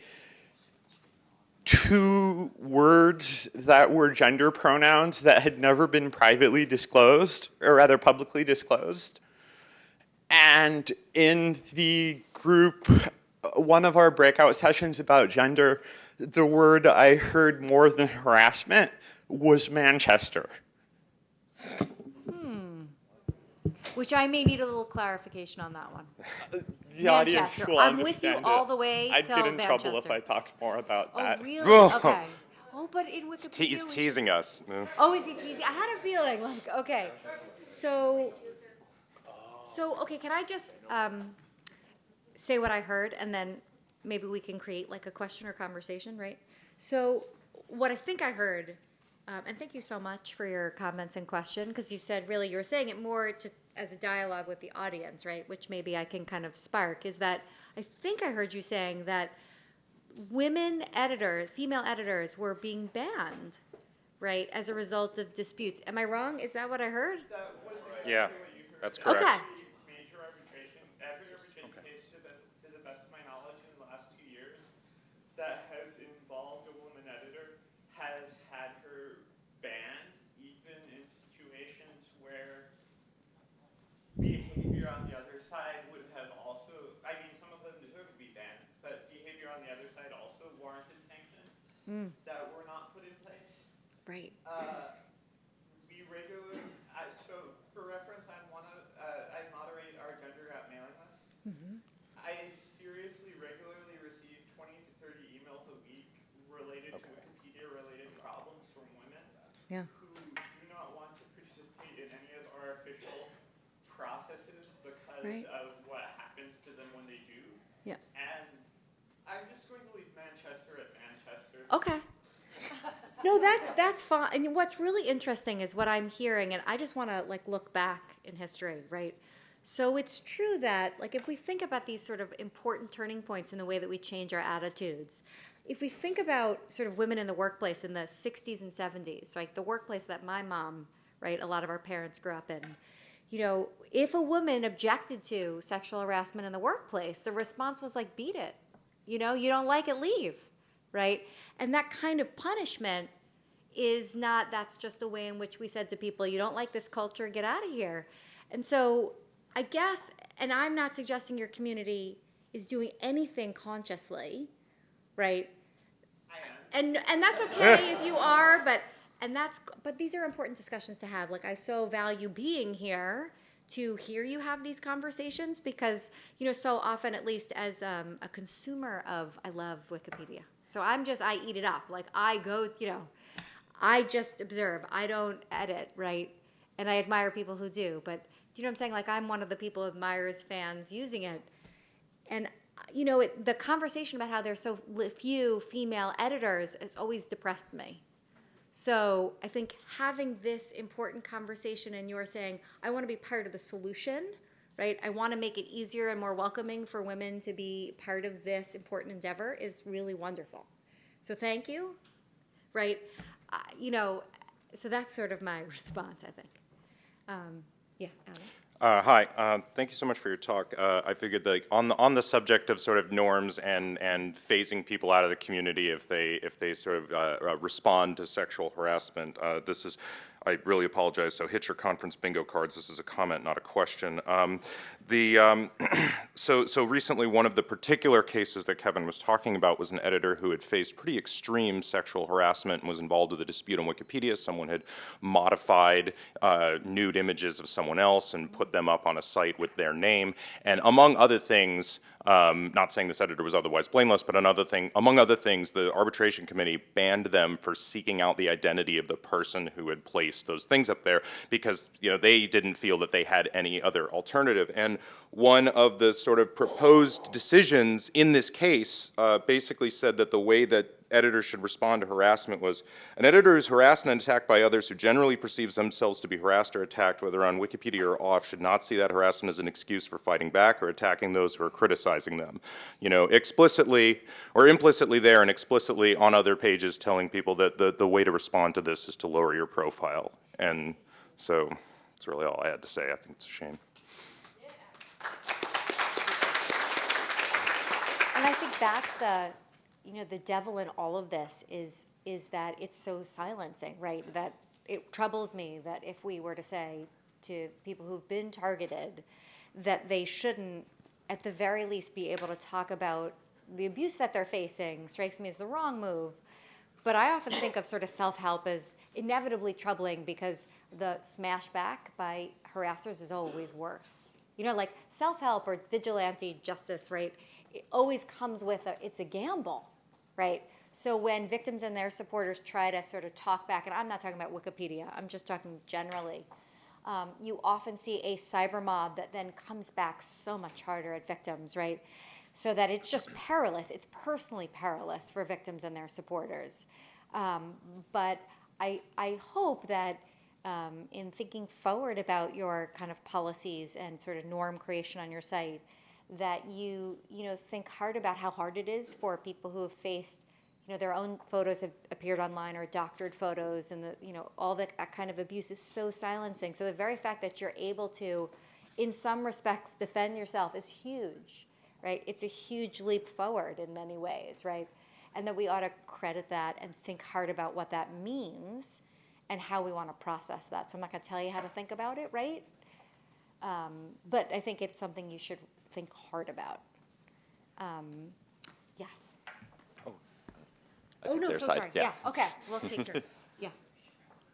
Speaker 3: two words that were gender pronouns that had never been privately disclosed, or rather publicly disclosed. And in the group, one of our breakout sessions about gender, the word I heard more than harassment was Manchester. Hmm.
Speaker 2: Which I may need a little clarification on that one.
Speaker 3: The audience
Speaker 2: Manchester.
Speaker 3: will
Speaker 2: I'm with you
Speaker 3: understand
Speaker 2: all
Speaker 3: it.
Speaker 2: the way
Speaker 3: I'd
Speaker 2: till
Speaker 3: get in trouble if I talked more about that.
Speaker 2: Oh,
Speaker 3: that.
Speaker 2: really?
Speaker 4: Whoa.
Speaker 2: Okay. Oh, but in Wikipedia.
Speaker 4: Te- he's
Speaker 2: we-
Speaker 4: teasing us. No.
Speaker 2: Oh, is he teasing? I had a feeling. Like, okay. So, So, okay, can I just um, say what I heard and then maybe we can create like a question or conversation, right? So, what I think I heard, um, and thank you so much for your comments and question, because you said really you were saying it more to as a dialogue with the audience, right? Which maybe I can kind of spark is that I think I heard you saying that women editors, female editors, were being banned, right, as a result of disputes. Am I wrong? Is that what I heard?
Speaker 4: Yeah, that's correct.
Speaker 2: Okay.
Speaker 3: Major arbitration, every arbitration case, to the, to the best of my knowledge, in the last two years, that has involved a woman editor, has had her banned, even in situations where behavior on the other side would have also, I mean, some of them deserve to be banned, but behavior on the other side also warranted sanctions that were not put in place.
Speaker 2: Right.
Speaker 3: Uh, we regularly, I, so for reference, I'm one of, uh, I moderate our gender gap mailing list. I seriously regularly receive twenty to thirty emails a week related to Wikipedia-related problems from women
Speaker 2: Yeah.
Speaker 3: who do not want to participate in any of our official processes because
Speaker 2: Right.
Speaker 3: of what happens to them when they do.
Speaker 2: Yeah.
Speaker 3: And I'm just going to leave Manchester at Manchester.
Speaker 2: Okay. No, that's that's fine. And what's really interesting is what I'm hearing, and I just want to like look back in history, right? So it's true that like if we think about these sort of important turning points in the way that we change our attitudes, if we think about sort of women in the workplace in the 60s and 70s, like the workplace that my mom, right, a lot of our parents grew up in, you know, if a woman objected to sexual harassment in the workplace, the response was like, beat it. You know, you don't like it, leave, right? And that kind of punishment is not, that's just the way in which we said to people, you don't like this culture, get out of here. And so I guess, and I'm not suggesting your community is doing anything consciously, right? And and that's okay if you are but and that's but these are important discussions to have like i so value being here to hear you have these conversations because you know so often at least as um, a consumer of i love wikipedia so i'm just i eat it up. Like i go you know i just observe. I don't edit right? And i admire people who do but do you know what i'm saying? Like i'm one of the people admires fans using it. And you know it, the conversation about how there's so few female editors has always depressed me. So i think having this important conversation and you're saying i want to be part of the solution right i want to make it easier and more welcoming for women to be part of this important endeavor is really wonderful so thank you right uh, you know so that's sort of my response i think um, yeah Alan?
Speaker 4: Uh, hi, uh, thank you so much for your talk. Uh, I figured that on the, on the subject of sort of norms and, and phasing people out of the community if they, if they sort of uh, uh, respond to sexual harassment, this is, I really apologize, so hit your conference bingo cards. This is a comment, not a question. Um, the, um, so, so recently, one of the particular cases that Kevin was talking about was an editor who had faced pretty extreme sexual harassment and was involved with a dispute on Wikipedia. Someone had modified uh, nude images of someone else and put them up on a site with their name. And among other things, um, not saying this editor was otherwise blameless, but another thing, among other things, the arbitration committee banned them for seeking out the identity of the person who had placed those things up there because you know they didn't feel that they had any other alternative. And one of the sort of proposed decisions in this case uh, basically said that the way that editors should respond to harassment was an editor who's harassed and attacked by others who generally perceives themselves to be harassed or attacked, whether on Wikipedia or off, should not see that harassment as an excuse for fighting back or attacking those who are criticizing them. You know, explicitly or implicitly there and explicitly on other pages telling people that the, the way to respond to this is to lower your profile. And so that's really all I had to say. I think it's a shame.
Speaker 2: And I think that's the, you know, the devil in all of this is is that it's so silencing, right? That it troubles me that if we were to say to people who've been targeted that they shouldn't, at the very least, be able to talk about the abuse that they're facing, strikes me as the wrong move. But I often think of sort of self-help as inevitably troubling because the smashback by harassers is always worse. You know, like self-help or vigilante justice, right? It always comes with a, it's a gamble, right? So when victims and their supporters try to sort of talk back, and I'm not talking about Wikipedia, I'm just talking generally, um, you often see a cyber mob that then comes back so much harder at victims, right? So that it's just perilous. It's personally perilous for victims and their supporters. Um, but I, I hope that um, in thinking forward about your kind of policies and sort of norm creation on your site, that you you know think hard about how hard it is for people who have faced you know their own photos have appeared online or doctored photos and the you know all that, kind of abuse is so silencing. So the very fact that you're able to in some respects defend yourself is huge right? It's a huge leap forward in many ways right? And that we ought to credit that and think hard about what that means and how we want to process that. So i'm not going to tell you how to think about it right? Um, but i think it's something you should think hard about um, yes
Speaker 5: I
Speaker 2: Oh,
Speaker 5: think
Speaker 2: no,
Speaker 5: their
Speaker 2: so
Speaker 5: side-
Speaker 2: sorry. Yeah, okay, we'll take turns. Yeah.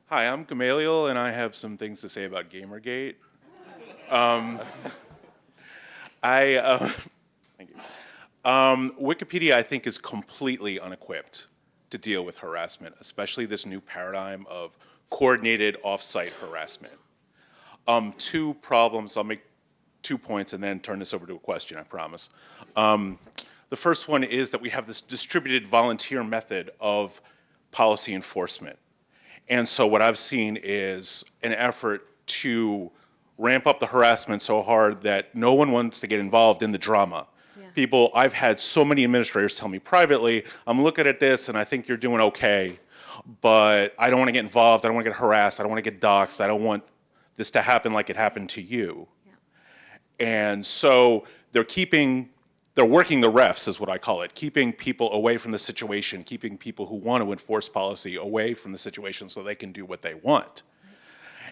Speaker 6: Hi, I'm Gamaliel, and I have some things to say about Gamergate. Um, I, uh, thank you. Um, Wikipedia, I think, is completely unequipped to deal with harassment, especially this new paradigm of coordinated off-site harassment. Um, two problems, I'll make two points and then turn this over to a question, I promise. Um, the first one is that we have this distributed volunteer method of policy enforcement. And so what I've seen is an effort to ramp up the harassment so hard that no one wants to get involved in the drama. People, I've had so many administrators tell me privately, I'm looking at this and I think you're doing okay, but I don't want to get involved, I don't want to get harassed, I don't want to get doxxed, I don't want this to happen like it happened to you. And so they're keeping, they're working the refs, is what I call it, keeping people away from the situation, keeping people who want to enforce policy away from the situation so they can do what they want.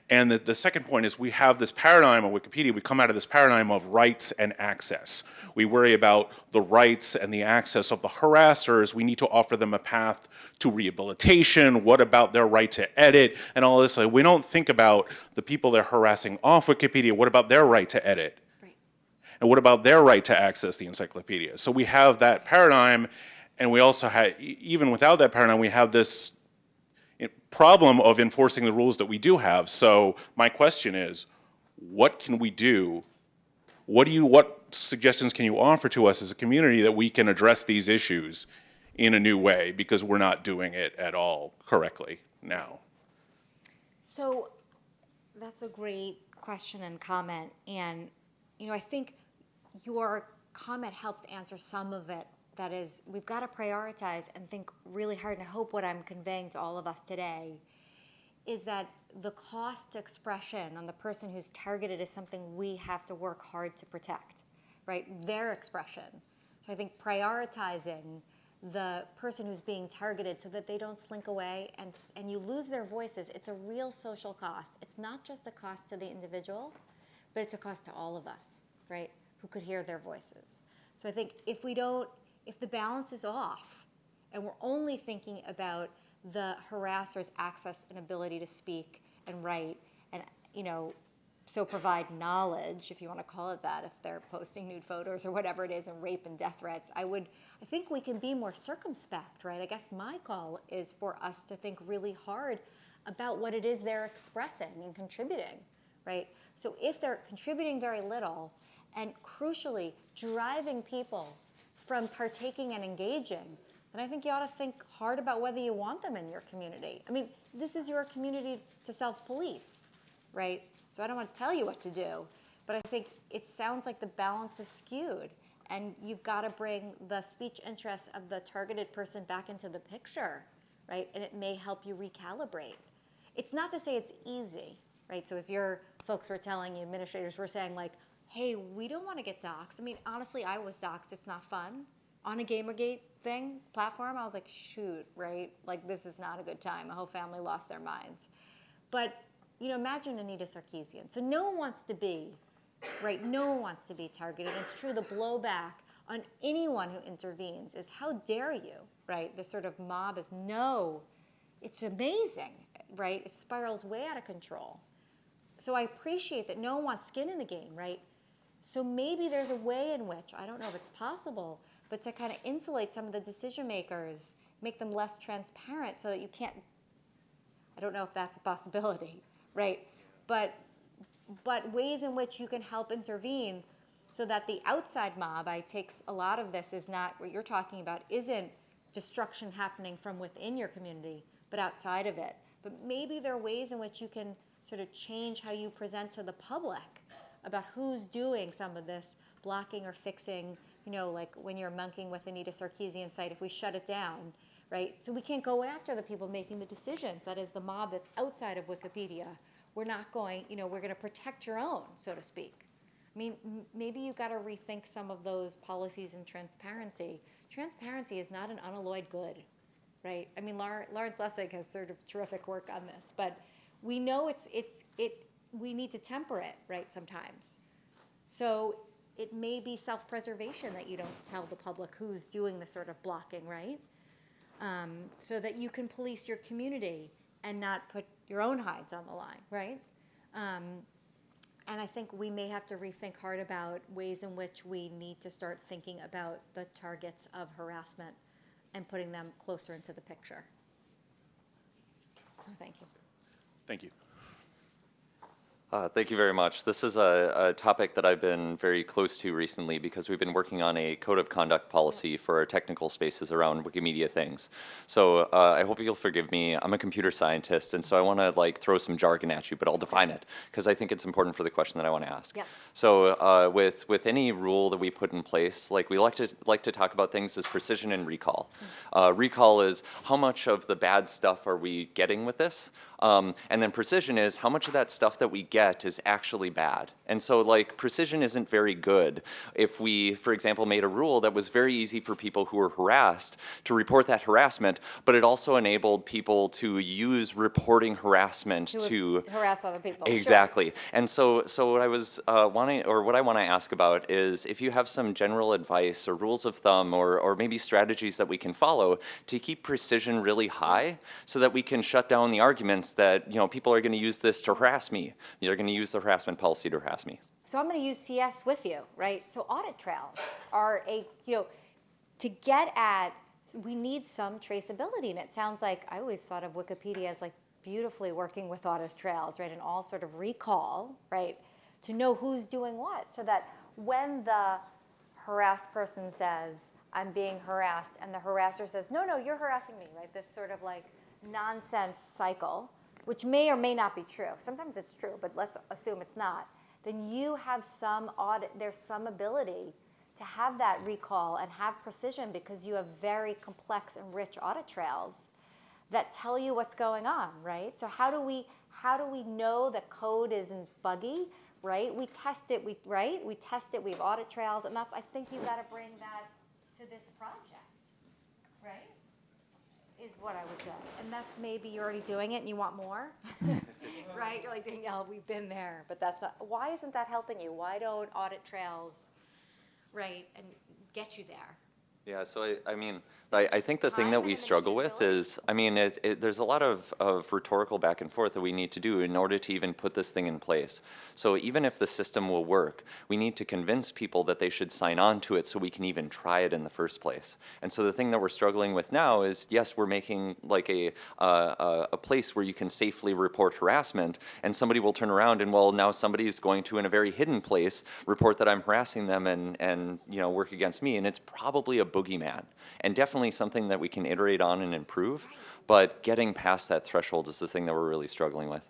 Speaker 6: And the, the second point is we have this paradigm on Wikipedia, we come out of this paradigm of rights and access. We worry about the rights and the access of the harassers. We need to offer them a path to rehabilitation. What about their right to edit and all this? Like, we don't think about the people they're harassing off Wikipedia. What about their right to edit? And what about their right to access the encyclopedia? So we have that paradigm, and we also have, even without that paradigm, we have this problem of enforcing the rules that we do have. So my question is, what can we do? What do you, what suggestions can you offer to us as a community that we can address these issues in a new way? Because we're not doing it at all correctly now.
Speaker 2: So that's a great question and comment. And, you know, I think your comment helps answer some of it. That is, we've got to prioritize and think really hard. And I hope what I'm conveying to all of us today is that the cost expression on the person who's targeted is something we have to work hard to protect, right? Their expression. So I think prioritizing the person who's being targeted so that they don't slink away and, and you lose their voices, it's a real social cost. It's not just a cost to the individual, but it's a cost to all of us, right? Who could hear their voices. So I think if we don't, if the balance is off and we're only thinking about the harasser's access and ability to speak and write and, you know, so provide knowledge, if you want to call it that, if they're posting nude photos or whatever it is, and rape and death threats, I would, I think we can be more circumspect, right? I guess my call is for us to think really hard about what it is they're expressing and contributing, right? So if they're contributing very little, and crucially, driving people from partaking and engaging, then I think you ought to think hard about whether you want them in your community. I mean, this is your community to self-police, right? So I don't want to tell you what to do, but I think it sounds like the balance is skewed, and you've got to bring the speech interests of the targeted person back into the picture, right? And it may help you recalibrate. It's not to say it's easy, right? So as your folks were telling you, administrators were saying like, hey, we don't want to get doxxed. I mean, honestly, I was doxxed. It's not fun. On a Gamergate thing, platform, I was like, shoot, right? Like, this is not a good time. My whole family lost their minds. But, you know, imagine Anita Sarkeesian. So no one wants to be, right? No one wants to be targeted. It's true, the blowback on anyone who intervenes is how dare you, right? This sort of mob is no, it's amazing, right? It spirals way out of control. So I appreciate that no one wants skin in the game, right? So maybe there's a way in which, I don't know if it's possible, but to kind of insulate some of the decision makers, make them less transparent so that you can't, I don't know if that's a possibility, right? But but ways in which you can help intervene so that the outside mob, I takes a lot of this is not what you're talking about, isn't destruction happening from within your community, but outside of it. But maybe there are ways in which you can sort of change how you present to the public about who's doing some of this blocking or fixing, you know, like when you're monkeying with Anita Sarkeesian site, if we shut it down, right? So we can't go after the people making the decisions, that is the mob that's outside of Wikipedia. We're not going, you know, we're gonna protect your own, so to speak. I mean, maybe you've gotta rethink some of those policies and transparency. Transparency is not an unalloyed good, right? I mean, Lawrence Lessig has sort of terrific work on this, but we know it's, it's, it, we need to temper it, right, sometimes. So it may be self-preservation that you don't tell the public who's doing the sort of blocking, right? Um, so that you can police your community and not put your own hides on the line, right? Um, and I think we may have to rethink hard about ways in which we need to start thinking about the targets of harassment and putting them closer into the picture. So thank you.
Speaker 6: Thank you.
Speaker 5: Uh, Thank you very much. This is a, a topic that I've been very close to recently because we've been working on a code of conduct policy for our technical spaces around Wikimedia things. So uh, I hope you'll forgive me. I'm a computer scientist, and so I want to like throw some jargon at you, but I'll define it because I think it's important for the question that I want to ask.
Speaker 2: Yeah.
Speaker 5: So uh, with with any rule that we put in place, like we like to like to talk about things as precision and recall. Uh, recall is how much of the bad stuff are we getting with this, um, and then precision is how much of that stuff that we get is actually bad. And so like precision isn't very good if we, for example, made a rule that was very easy for people who were harassed to report that harassment, but it also enabled people to use reporting harassment to
Speaker 2: harass other people. Sure.
Speaker 5: Exactly. And so, so what I was uh, wanting, or what I want to ask about is if you have some general advice or rules of thumb or, or maybe strategies that we can follow to keep precision really high so that we can shut down the arguments that, you know, people are going to use this to harass me. They're going to use the harassment policy to harass me.
Speaker 2: So I'm going to use CS with you, right? So audit trails are a, you know, to get at, we need some traceability. And it sounds like, I always thought of Wikipedia as like beautifully working with audit trails, right? And all sort of recall, right? To know who's doing what. So that when the harassed person says, I'm being harassed, and the harasser says, no, no, you're harassing me, right? This sort of like nonsense cycle, which may or may not be true. Sometimes it's true, but let's assume it's not. Then you have some audit, there's some ability to have that recall and have precision because you have very complex and rich audit trails that tell you what's going on, right? So how do we how do we know that code isn't buggy, right? We test it, we right? We test it, we have audit trails, and that's I think you've gotta bring that to this project? Is what I would say. And that's maybe you're already doing it and you want more. right? You're like Danielle, we've been there, but that's not why isn't that helping you? Why don't audit trails right and get you there?
Speaker 5: Yeah, so I, I mean, I, I think the thing that we struggle with is, I mean, it, it, there's a lot of, of rhetorical back and forth that we need to do in order to even put this thing in place. So even if the system will work, we need to convince people that they should sign on to it so we can even try it in the first place. And so the thing that we're struggling with now is, yes, we're making like a, uh, a, place where you can safely report harassment, and somebody will turn around and, well, now somebody is going to, in a very hidden place, report that I'm harassing them and, and you know, work against me, and it's probably a boogeyman, and definitely something that we can iterate on and improve, but getting past that threshold is the thing that we're really struggling with.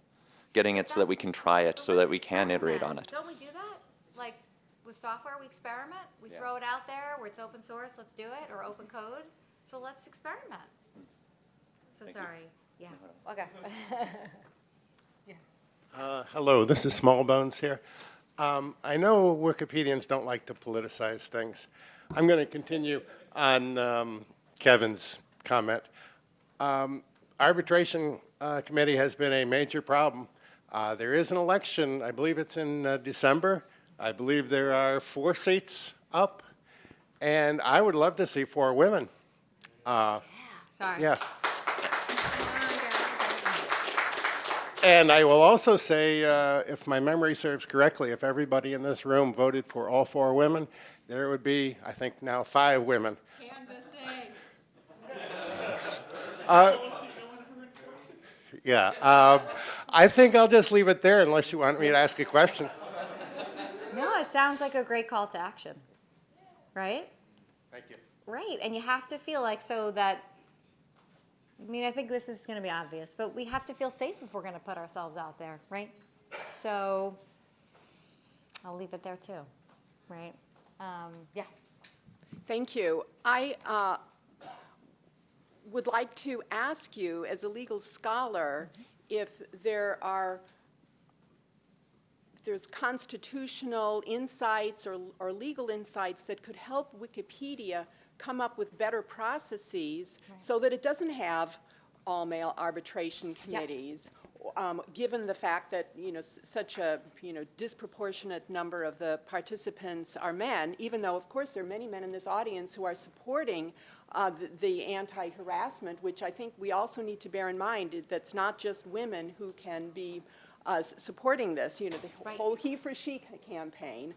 Speaker 5: Getting it so that we can try it, so that we can iterate on it.
Speaker 2: Don't we do that? Like with software, we experiment. We
Speaker 5: Yeah.
Speaker 2: throw it out there where it's open source. Let's do it or open code. So let's experiment. So sorry. Yeah. Okay.
Speaker 7: Uh, Hello, this is Smallbones here. Um, I know Wikipedians don't like to politicize things. I'm going to continue on um, Kevin's comment. Um, Arbitration uh, Committee has been a major problem. Uh, There is an election, I believe it's in uh, December. I believe there are four seats up, and I would love to see four women. Uh,
Speaker 2: sorry.
Speaker 7: Yeah. And I will also say, uh, if my memory serves correctly, if everybody in this room voted for all four women, there would be, I think now, five women. Uh, Yeah. um, I think I'll just leave it there unless you want me to ask a question.
Speaker 2: No, it sounds like a great call to action, right?
Speaker 7: Thank you.
Speaker 2: Right, and you have to feel like so that. I mean, I think this is going to be obvious, but we have to feel safe if we're going to put ourselves out there, right? So, I'll leave it there too, right? Um, yeah.
Speaker 8: Thank you. I uh, would like to ask you, as a legal scholar, if there are, if there's constitutional insights or, or legal insights that could help Wikipedia come up with better processes so that it doesn't have all-male arbitration committees, um, given the fact that, you know, s- such a, you know, disproportionate number of the participants are men, even though, of course, there are many men in this audience who are supporting uh, the- the anti-harassment, which I think we also need to bear in mind, that's not just women who can be uh, supporting this, you know, the
Speaker 2: Right.
Speaker 8: whole he for she campaign.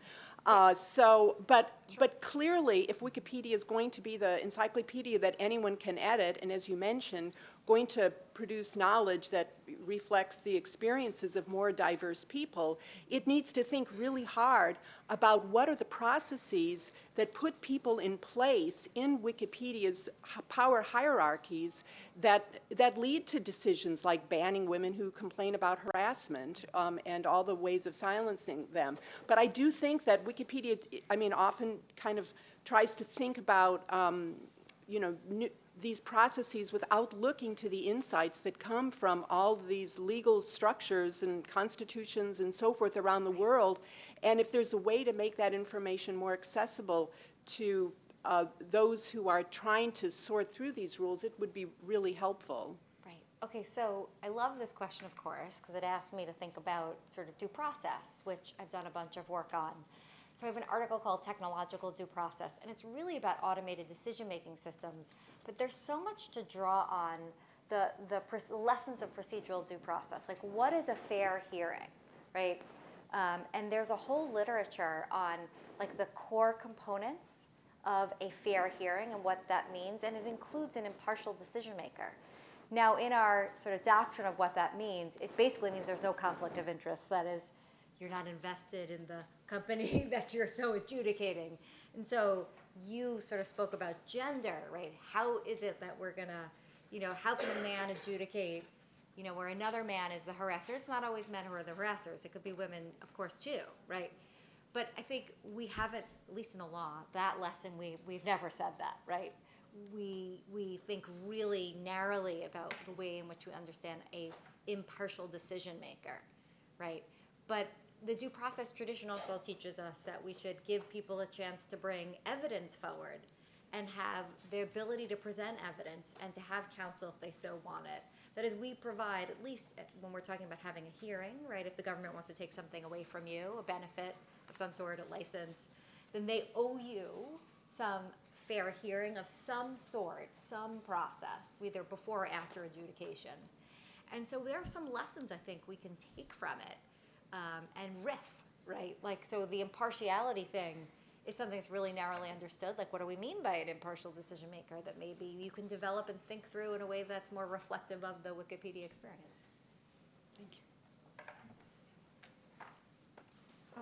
Speaker 8: Uh, So, but, but clearly, if Wikipedia is going to be the encyclopedia that anyone can edit, and as you mentioned, going to produce knowledge that reflects the experiences of more diverse people, it needs to think really hard about what are the processes that put people in place in Wikipedia's power hierarchies that, that lead to decisions like banning women who complain about harassment um, and all the ways of silencing them. But I do think that Wikipedia, I mean, often kind of tries to think about, um, you know, new, these processes without looking to the insights that come from all these legal structures and constitutions and so forth around the world. And if there's a way to make that information more accessible to uh, those who are trying to sort through these rules, it would be really helpful.
Speaker 2: Right. Okay, so I love this question, of course, because it asked me to think about sort of due process, which I've done a bunch of work on. So I have an article called Technological Due Process, and it's really about automated decision-making systems. But there's so much to draw on the, the lessons of procedural due process. Like, what is a fair hearing, right? Um, and there's a whole literature on like the core components of a fair hearing and what that means, and it includes an impartial decision maker. Now, in our sort of doctrine of what that means, it basically means there's no conflict of interest. That is, you're not invested in the company that you're so adjudicating. And so you sort of spoke about gender, right? How is it that we're gonna, you know, how can a man adjudicate, you know, where another man is the harasser? It's not always men who are the harassers. It could be women, of course, too, right? But I think we haven't, at least in the law, that lesson, we, we've never said that, right? We, we think really narrowly about the way in which we understand a impartial decision maker, right? But the due process tradition also teaches us that we should give people a chance to bring evidence forward and have the ability to present evidence and to have counsel if they so want it. That is, we provide, at least uh, when we're talking about having a hearing, right? If the government wants to take something away from you, a benefit of some sort, a license, then they owe you some fair hearing of some sort, some process, either before or after adjudication. And so there are some lessons I think we can take from it um, and riff, right? Like, so the impartiality thing is something that's really narrowly understood. Like, what do we mean by an impartial decision maker that maybe you can develop and think through in a way that's more reflective of the Wikipedia experience?
Speaker 8: Thank you.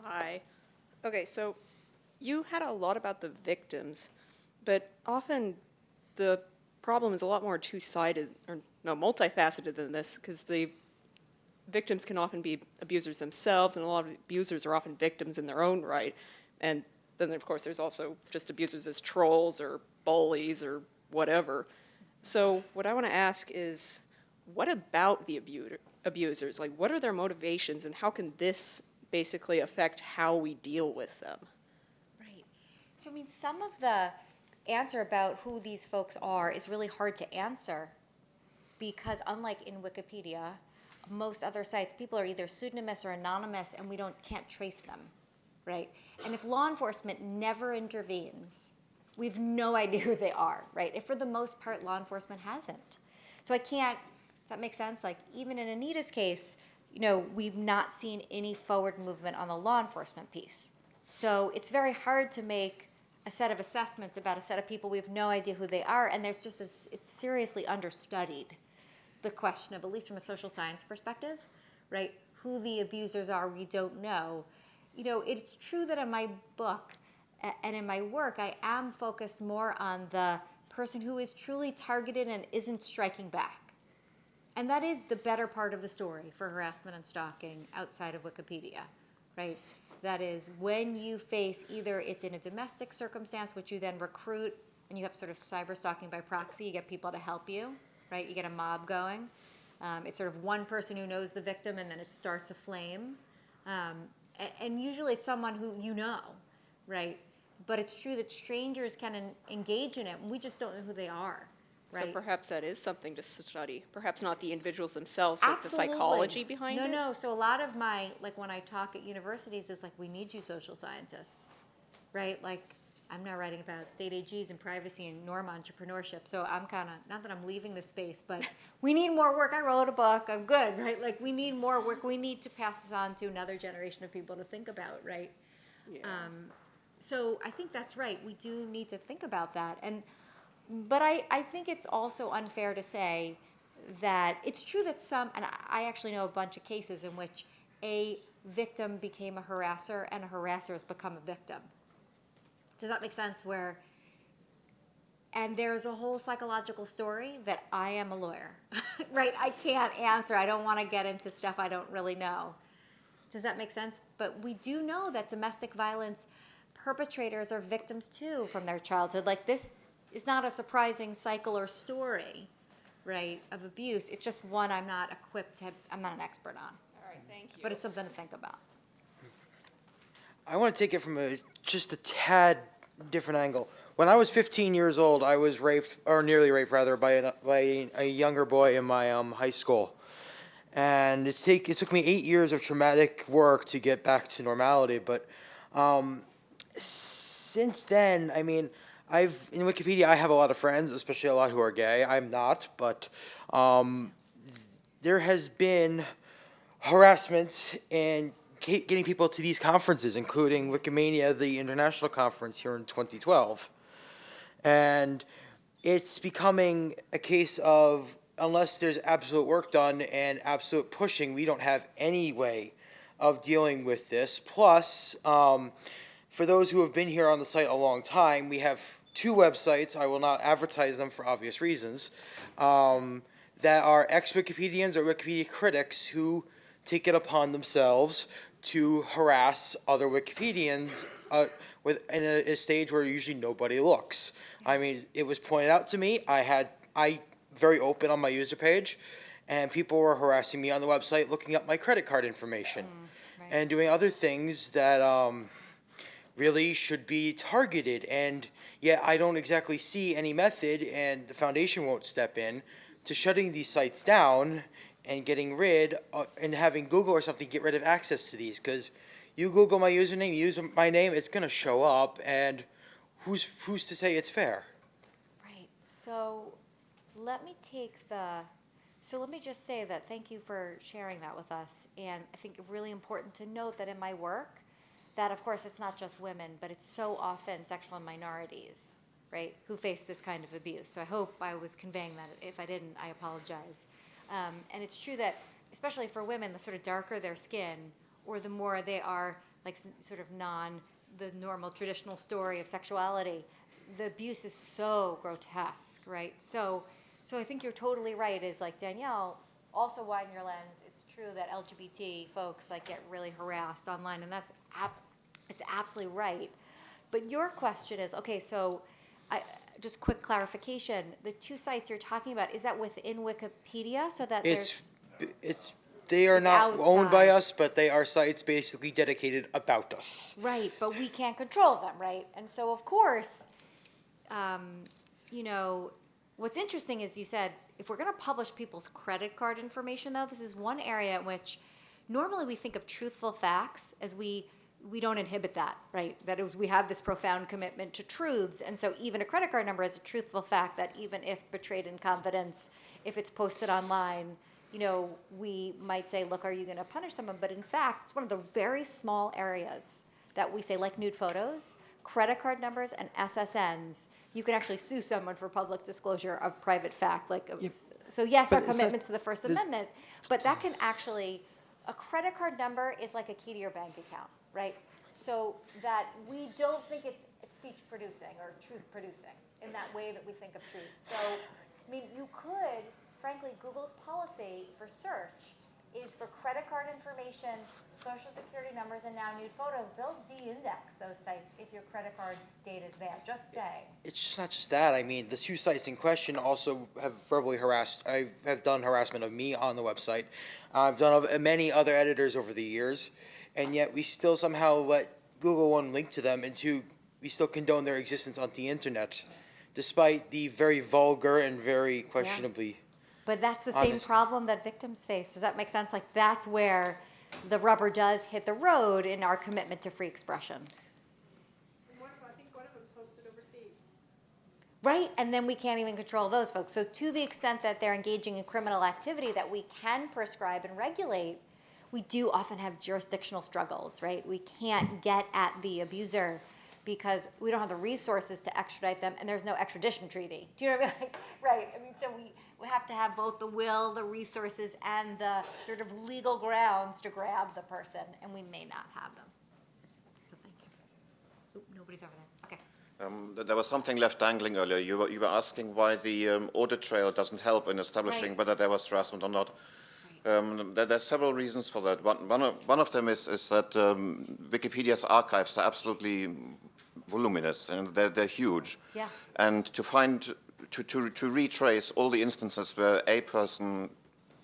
Speaker 1: Hi. Okay, so you had a lot about the victims, but often the problem is a lot more two-sided, or no, multifaceted than this, because the victims can often be abusers themselves, and a lot of abusers are often victims in their own right. And then, of course, there's also just abusers as trolls or bullies or whatever. So what I want to ask is, what about the abu- abusers? Like, what are their motivations, and how can this basically affect how we deal with them?
Speaker 2: Right. So, I mean, some of the answer about who these folks are is really hard to answer because, unlike in Wikipedia, most other sites, people are either pseudonymous or anonymous, and we don't can't trace them, right? And if law enforcement never intervenes, we have no idea who they are, right? If for the most part, law enforcement hasn't. So I can't. Does that make sense? Like even in Anita's case, you know, we've not seen any forward movement on the law enforcement piece. So it's very hard to make a set of assessments about a set of people we have no idea who they are, and there's just a, it's seriously understudied the question of, at least from a social science perspective, right? Who the abusers are, we don't know. You know, it's true that in my book and in my work, I am focused more on the person who is truly targeted and isn't striking back. And that is the better part of the story for harassment and stalking outside of Wikipedia, right? That is when you face either it's in a domestic circumstance, which you then recruit and you have sort of cyber stalking by proxy, you get people to help you, right? You get a mob going. Um, it's sort of one person who knows the victim and then it starts a flame. Um, a- and, usually it's someone who you know, right? But it's true that strangers can en- engage in it and we just don't know who they are,
Speaker 9: So perhaps that is something to study. Perhaps not the individuals themselves, but the psychology behind
Speaker 2: no,
Speaker 9: it.
Speaker 2: No, no. So a lot of my like when I talk at universities is like we need you social scientists, right? Like I'm now writing about state AGs and privacy and norm entrepreneurship. So I'm kind of not that I'm leaving the space, but we need more work. I wrote a book. I'm good, right? Like we need more work. We need to pass this on to another generation of people to think about, right? Um, so I think that's right. We do need to think about that. And but I, I think it's also unfair to say that it's true that some, and I- I actually know a bunch of cases in which a victim became a harasser and a harasser has become a victim. Does that make sense? Where, and there's a whole psychological story that I am a lawyer, right? I can't answer. I don't want to get into stuff I don't really know. Does that make sense? But we do know that domestic violence perpetrators are victims too from their childhood. Like this is not a surprising cycle or story, right, of abuse. It's just one I'm not equipped to, I'm not an expert on.
Speaker 9: All right, thank you.
Speaker 2: But it's something to think about.
Speaker 10: I want to take it from a just a tad different angle. When I was 15 years old, I was raped, or nearly raped rather, by a, by a younger boy in my um, high school, and it's take it took me eight years of traumatic work to get back to normality. But um, since then, I mean, I've in Wikipedia I have a lot of friends, especially a lot who are gay. I'm not, but um, there has been harassment and getting people to these conferences, including Wikimania, the international conference here in 2012. And it's becoming a case of unless there's absolute work done and absolute pushing, we don't have any way of dealing with this. Plus, um, for those who have been here on the site a long time, we have two websites. I will not advertise them for obvious reasons. Um, that are ex Wikipedians or Wikipedia critics who take it upon themselves to harass other Wikipedians uh, with in a, a stage where usually nobody looks. I mean, it was pointed out to me. I had I very open on my user page, and people were harassing me on the website, looking up my credit card information,
Speaker 2: right.
Speaker 10: and doing other things that um, really should be targeted. And yet, I don't exactly see any method, and the foundation won't step in to shutting these sites down and getting rid uh, and having Google or something get rid of access to these because you Google my username, you use my name, it's gonna show up, and who's who's to say it's fair?
Speaker 2: Right. So let me take the, so let me just say that thank you for sharing that with us. And I think really important to note that in my work, that of course it's not just women, but it's so often sexual minorities, right, who face this kind of abuse. So I hope I was conveying that. If I didn't, I apologize. Um, and it's true that, especially for women, the sort of darker their skin, or the more they are like sort of non the normal traditional story of sexuality, the abuse is so grotesque, right? So, so I think you're totally right. Is like Danielle, also widen your lens. It's true that LGBT folks like get really harassed online, and that's ab- it's absolutely right. But your question is okay. So, I, just quick clarification: the two sites you're talking about is that within Wikipedia, so that
Speaker 10: It's
Speaker 2: there's
Speaker 10: it's they are
Speaker 2: It's
Speaker 10: not owned by
Speaker 2: outside.
Speaker 10: us, but they are sites basically dedicated about us.
Speaker 2: Right, but we can't control them, right? And so, of course, um, you know, what's interesting is you said if we're going to publish people's credit card information, though, this is one area in which normally we think of truthful facts as we we don't inhibit that, right? That is, we have this profound commitment to truths, and so even a credit card number is a truthful fact that even if betrayed in confidence, if it's posted online, you know, we might say, look, are you going to punish someone? But in fact, it's one of the very small areas that we say, like nude photos, credit card numbers, and SSNs. You can actually sue someone for public disclosure of private fact. Like,
Speaker 10: Yep.
Speaker 2: so yes, our
Speaker 10: But it's
Speaker 2: commitment to the First Amendment, but that can actually a credit card number is like a key to your bank account, right? So that we don't think it's speech producing or truth producing in that way that we think of truth. So, I mean, you could, frankly, Google's policy for search is for credit card information, social security numbers, and now nude photos. They'll de-index those sites if your credit card data is there. Just say.
Speaker 10: It's just not just that. I mean, the two sites in question also have verbally harassed. I have done harassment of me on the website. I've done of many other editors over the years, and yet we still somehow let Google one link to them, and two, we still condone their existence on the internet, despite the very vulgar and very questionably.
Speaker 2: But that's the same problem that victims face. Does that make sense? Like that's where the rubber does hit the road in our commitment to free expression.
Speaker 8: One of, I think one of them's hosted overseas.
Speaker 2: Right, and then we can't even control those folks. So to the extent that they're engaging in criminal activity that we can prescribe and regulate, we do often have jurisdictional struggles, right? We can't get at the abuser because we don't have the resources to extradite them and there's no extradition treaty. Do you know what I mean? Right, I mean, so we, we have to have both the will, the resources, and the sort of legal grounds to grab the person, and we may not have them. So thank you. Oop, nobody's over there, okay.
Speaker 11: Um, There was something left dangling earlier. You were, you were asking why the um, audit trail doesn't help in establishing
Speaker 2: Right.
Speaker 11: whether there was harassment or not. Um, there, are several reasons for that. One, one, of, one of them is, is that um, Wikipedia's archives are absolutely voluminous and they're, they're huge.
Speaker 2: Yeah.
Speaker 11: And to find, to, to, to retrace all the instances where a person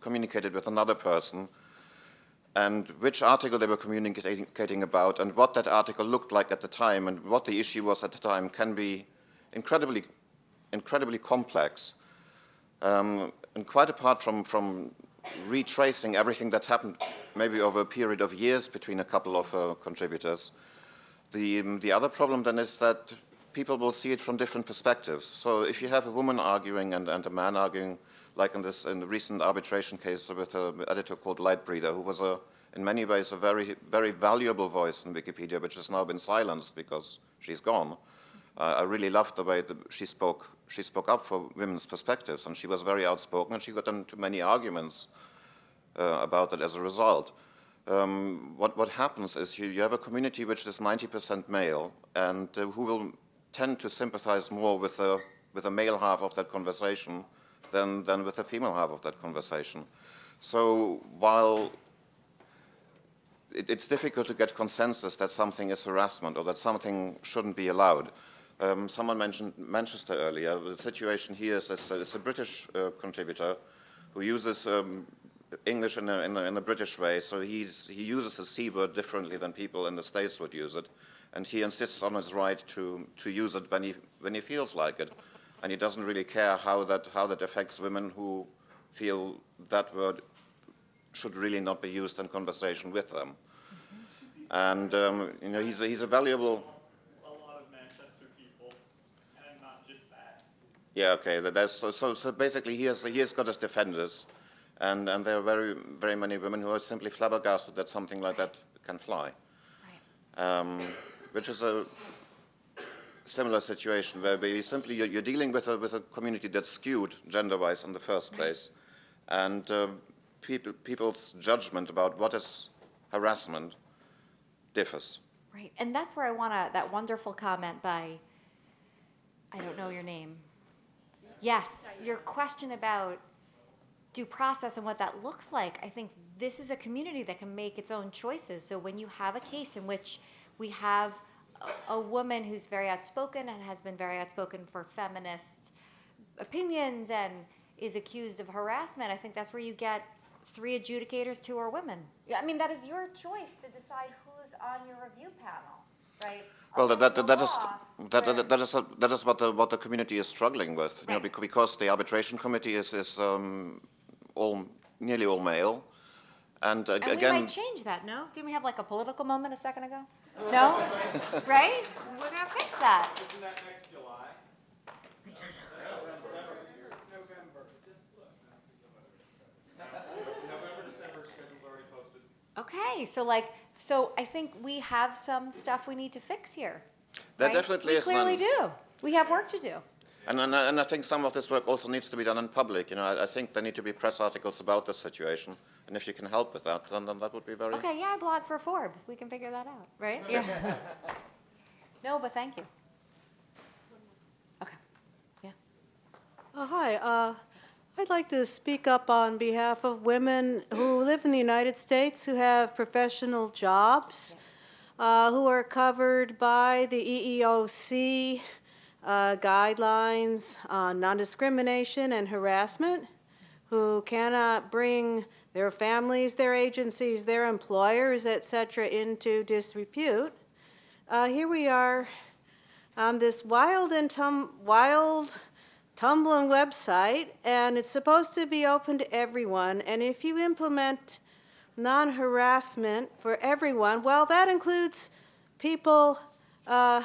Speaker 11: communicated with another person and which article they were communicating about and what that article looked like at the time and what the issue was at the time can be incredibly, incredibly complex. Um, and quite apart from, from retracing everything that happened maybe over a period of years between a couple of uh, contributors, the, um, the other problem then is that people will see it from different perspectives. So if you have a woman arguing and, and a man arguing, like in this in the recent arbitration case with an editor called Lightbreather, who was a, in many ways a very, very valuable voice in Wikipedia, which has now been silenced because she's gone. I really loved the way that she spoke. She spoke up for women's perspectives, and she was very outspoken, and she got into many arguments uh, about it as a result. Um, what, what happens is you, you have a community which is 90% male, and uh, who will tend to sympathize more with the, with the male half of that conversation than, than with the female half of that conversation. So while it, it's difficult to get consensus that something is harassment or that something shouldn't be allowed. Um, someone mentioned Manchester earlier. The situation here is that it's a British uh, contributor who uses um, English in a, in, a, in a British way, so he uses the C word differently than people in the States would use it. And he insists on his right to, to use it when he, when he feels like it. And he doesn't really care how that, how that affects women who feel that word should really not be used in conversation with them. And um, you know, he's a, he's a valuable.
Speaker 3: A lot of Manchester people, and not just that.
Speaker 11: Yeah, okay. That's, so, so, basically, he has, he has got his defenders, and, and there are very, very many women who are simply flabbergasted that something like that can fly. Um, which is a similar situation where we simply you're, you're dealing with a, with a community that's skewed gender-wise in the first place, and um, people, people's judgment about what is harassment differs.
Speaker 2: Right, and that's where I want to, that wonderful comment by, I don't know your name. Yes, your question about due process and what that looks like, I think this is a community that can make its own choices. So when you have a case in which we have a, a woman who's very outspoken and has been very outspoken for feminist opinions and is accused of harassment, I think that's where you get three adjudicators, two are women. I mean, that is your choice to decide who's on your review panel, right?
Speaker 11: Well, that, that,
Speaker 2: Under
Speaker 11: that
Speaker 2: the
Speaker 11: is
Speaker 2: law,
Speaker 11: that,
Speaker 2: where-
Speaker 11: that, that is that is what the what the community is struggling with. You know,
Speaker 2: Right.
Speaker 11: bec- because the arbitration committee is is um, all nearly all male, and, uh,
Speaker 2: And we might change that, no? Didn't we have like a political moment a second ago? No? Right? We're gonna fix that.
Speaker 3: Isn't that next July? November, December schedule's already posted.
Speaker 2: Okay, so like, so I think we have some stuff we need to fix here.
Speaker 11: there
Speaker 2: right?
Speaker 11: definitely
Speaker 2: We
Speaker 11: is
Speaker 2: clearly
Speaker 11: one.
Speaker 2: do. We have work to do.
Speaker 11: And, and, I- and I think some of this work also needs to be done in public. You know, I, I think there need to be press articles about the situation. And if you can help with that, then, then that would be very.
Speaker 2: Okay, yeah, I blog for Forbes. We can figure that out, right? Yeah. No, but thank you. Okay, yeah.
Speaker 12: Uh, Hi, uh, I'd like to speak up on behalf of women who live in the United States who have professional jobs, uh, who are covered by the EEOC uh, guidelines on non-discrimination and harassment, who cannot bring their families, their agencies, their employers, et cetera, into disrepute. Uh, Here we are on this wild and tum, wild tumbling website, and it's supposed to be open to everyone. And if you implement non-harassment for everyone, well, that includes people uh,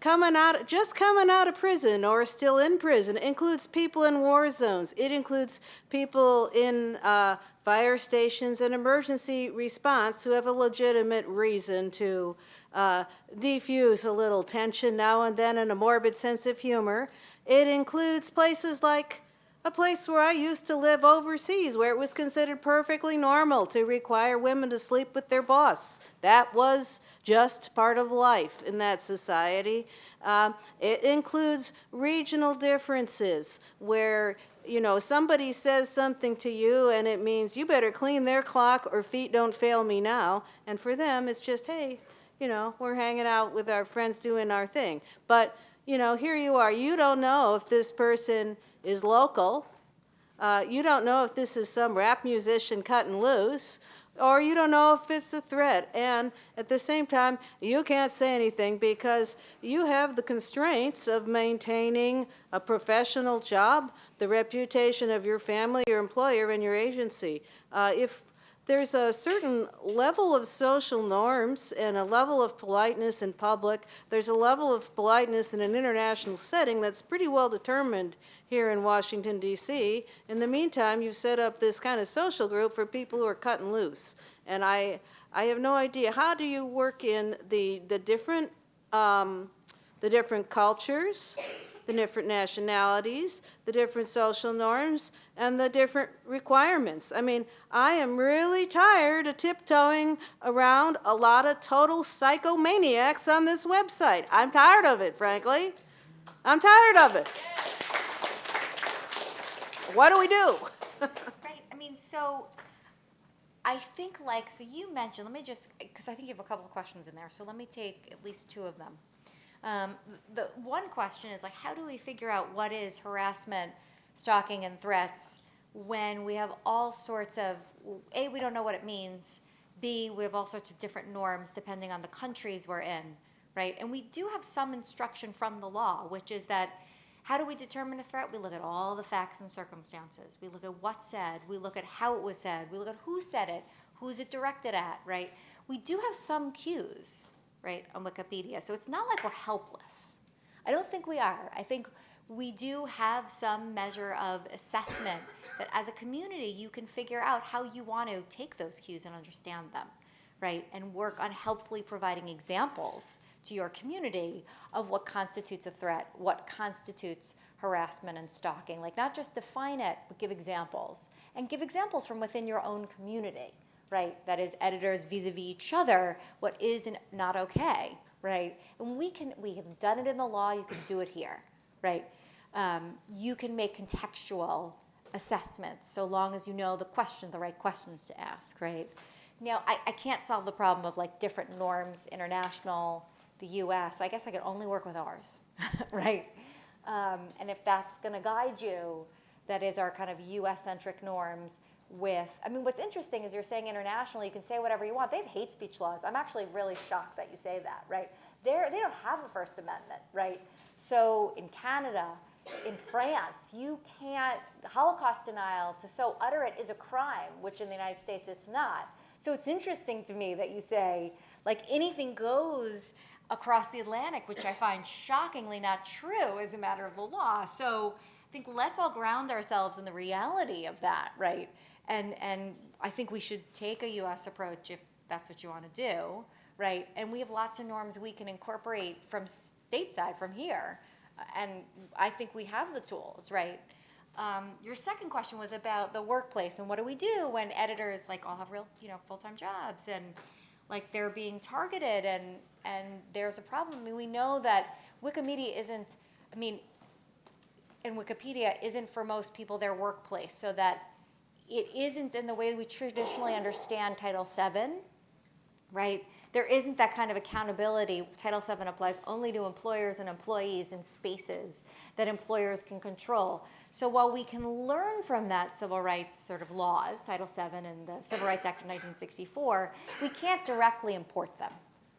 Speaker 12: coming out, just coming out of prison or still in prison. It includes people in war zones. It includes people in uh, fire stations and emergency response who have a legitimate reason to uh, defuse a little tension now and then and a morbid sense of humor. It includes places like a place where I used to live overseas, where it was considered perfectly normal to require women to sleep with their boss. That was just part of life in that society. Um, it includes regional differences where you know, somebody says something to you and it means you better clean their clock or feet don't fail me now. And for them, it's just, hey, you know, we're hanging out with our friends doing our thing. But, you know, here you are. You don't know if this person is local. Uh, you don't know if this is some rap musician cutting loose, or you don't know if it's a threat. And at the same time, you can't say anything because you have the constraints of maintaining a professional job, the reputation of your family, your employer, and your agency. Uh, if there's a certain level of social norms and a level of politeness in public. There's a level of politeness in an international setting that's pretty well determined here in Washington, D.C. In the meantime, you've set up this kind of social group for people who are cutting loose. And I, I have no idea, how do you work in the, the different, um, the different cultures, the different nationalities, the different social norms, and the different requirements. I mean, I am really tired of tiptoeing around a lot of total psychomaniacs on this website. I'm tired of it, frankly. I'm tired of it. What do we do?
Speaker 2: Right, I mean, so I think like, so you mentioned, let me just, because I think you have a couple of questions in there, so let me take at least two of them. Um, the one question is like, how do we figure out what is harassment, stalking, and threats when we have all sorts of, A, we don't know what it means, B, we have all sorts of different norms depending on the countries we're in, right? And we do have some instruction from the law, which is that how do we determine a threat? We look at all the facts and circumstances. We look at what's said. We look at how it was said. We look at who said it. Who's it directed at, right? We do have some cues, right, on Wikipedia. So it's not like we're helpless. I don't think we are. I think we do have some measure of assessment that as a community you can figure out how you want to take those cues and understand them, right? And work on helpfully providing examples to your community of what constitutes a threat, what constitutes harassment and stalking. Like not just define it, but give examples. And give examples from within your own community, right? That is editors vis-a-vis each other, what is and not okay, right? And we can, we have done it in the law, you can do it here, right? Um, you can make contextual assessments so long as you know the question, the right questions to ask, right? Now, I, I can't solve the problem of like different norms, international, the US. I guess I could only work with ours, right? Um, and if that's going to guide you, that is our kind of US centric norms with, I mean, what's interesting is you're saying internationally, you can say whatever you want. They have hate speech laws. I'm actually really shocked that you say that, right? They're, they don't have a First Amendment, right? So in Canada, in France, you can't, Holocaust denial, to so utter it is a crime, which in the United States it's not. So it's interesting to me that you say, like, anything goes across the Atlantic, which I find shockingly not true as a matter of the law. So I think let's all ground ourselves in the reality of that, right? And, and I think we should take a US approach if that's what you want to do, right? And we have lots of norms we can incorporate from stateside, from here, and I think we have the tools, right? Um, your second question was about the workplace and what do we do when editors like all have real, you know, full-time jobs and like they're being targeted and and there's a problem. I mean, we know that Wikimedia isn't. I mean, and Wikipedia isn't for most people their workplace, so that it isn't in the way we traditionally understand Title VII, right? There isn't that kind of accountability. Title VII applies only to employers and employees in spaces that employers can control. So while we can learn from that civil rights sort of laws, Title VII and the Civil Rights Act of 1964, we can't directly import them,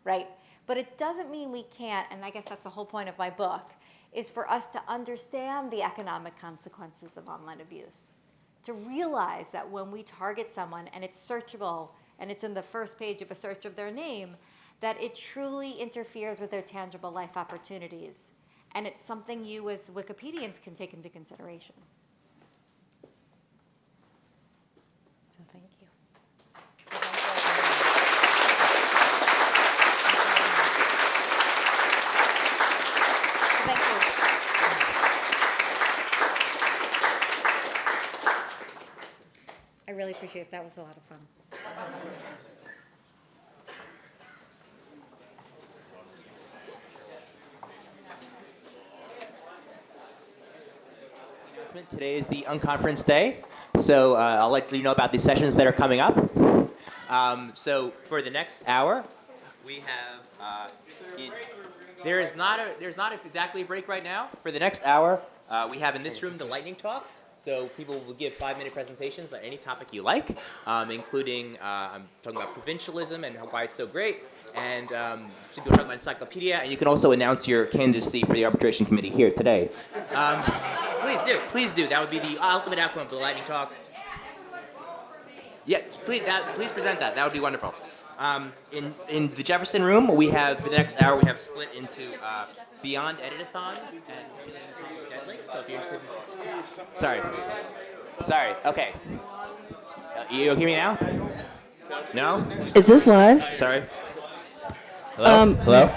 Speaker 2: right? But it doesn't mean we can't, and I guess that's the whole point of my book, is for us to understand the economic consequences of online abuse. To realize that when we target someone and it's searchable and it's in the first page of a search of their name, that it truly interferes with their tangible life opportunities. And it's something you as Wikipedians can take into consideration you. Thank you. I really appreciate it. That was a lot of fun.
Speaker 13: Today is the Unconference Day, so uh, I'll let you know about the sessions that are coming up. Um, so for the next hour, we have. Uh, there is not a there's not a, exactly a break right now. For the next hour, uh, we have in this room the lightning talks. So people will give five minute presentations on any topic you like, um, including uh, I'm talking about provincialism and why it's so great, and um, some people talking about encyclopedia, and you can also announce your candidacy for the arbitration committee here today. Um, please do, please do. That would be the ultimate outcome of the lightning talks. Yes, please, that, please present that. That would be wonderful. Um, in, in the Jefferson room, we have, for the next hour, we have split into uh, Beyond Editathons and. So if you're. Sorry. Sorry, okay. Uh, you hear me now? No?
Speaker 14: Is this live?
Speaker 13: Sorry. Hello?
Speaker 14: Um,
Speaker 13: Hello?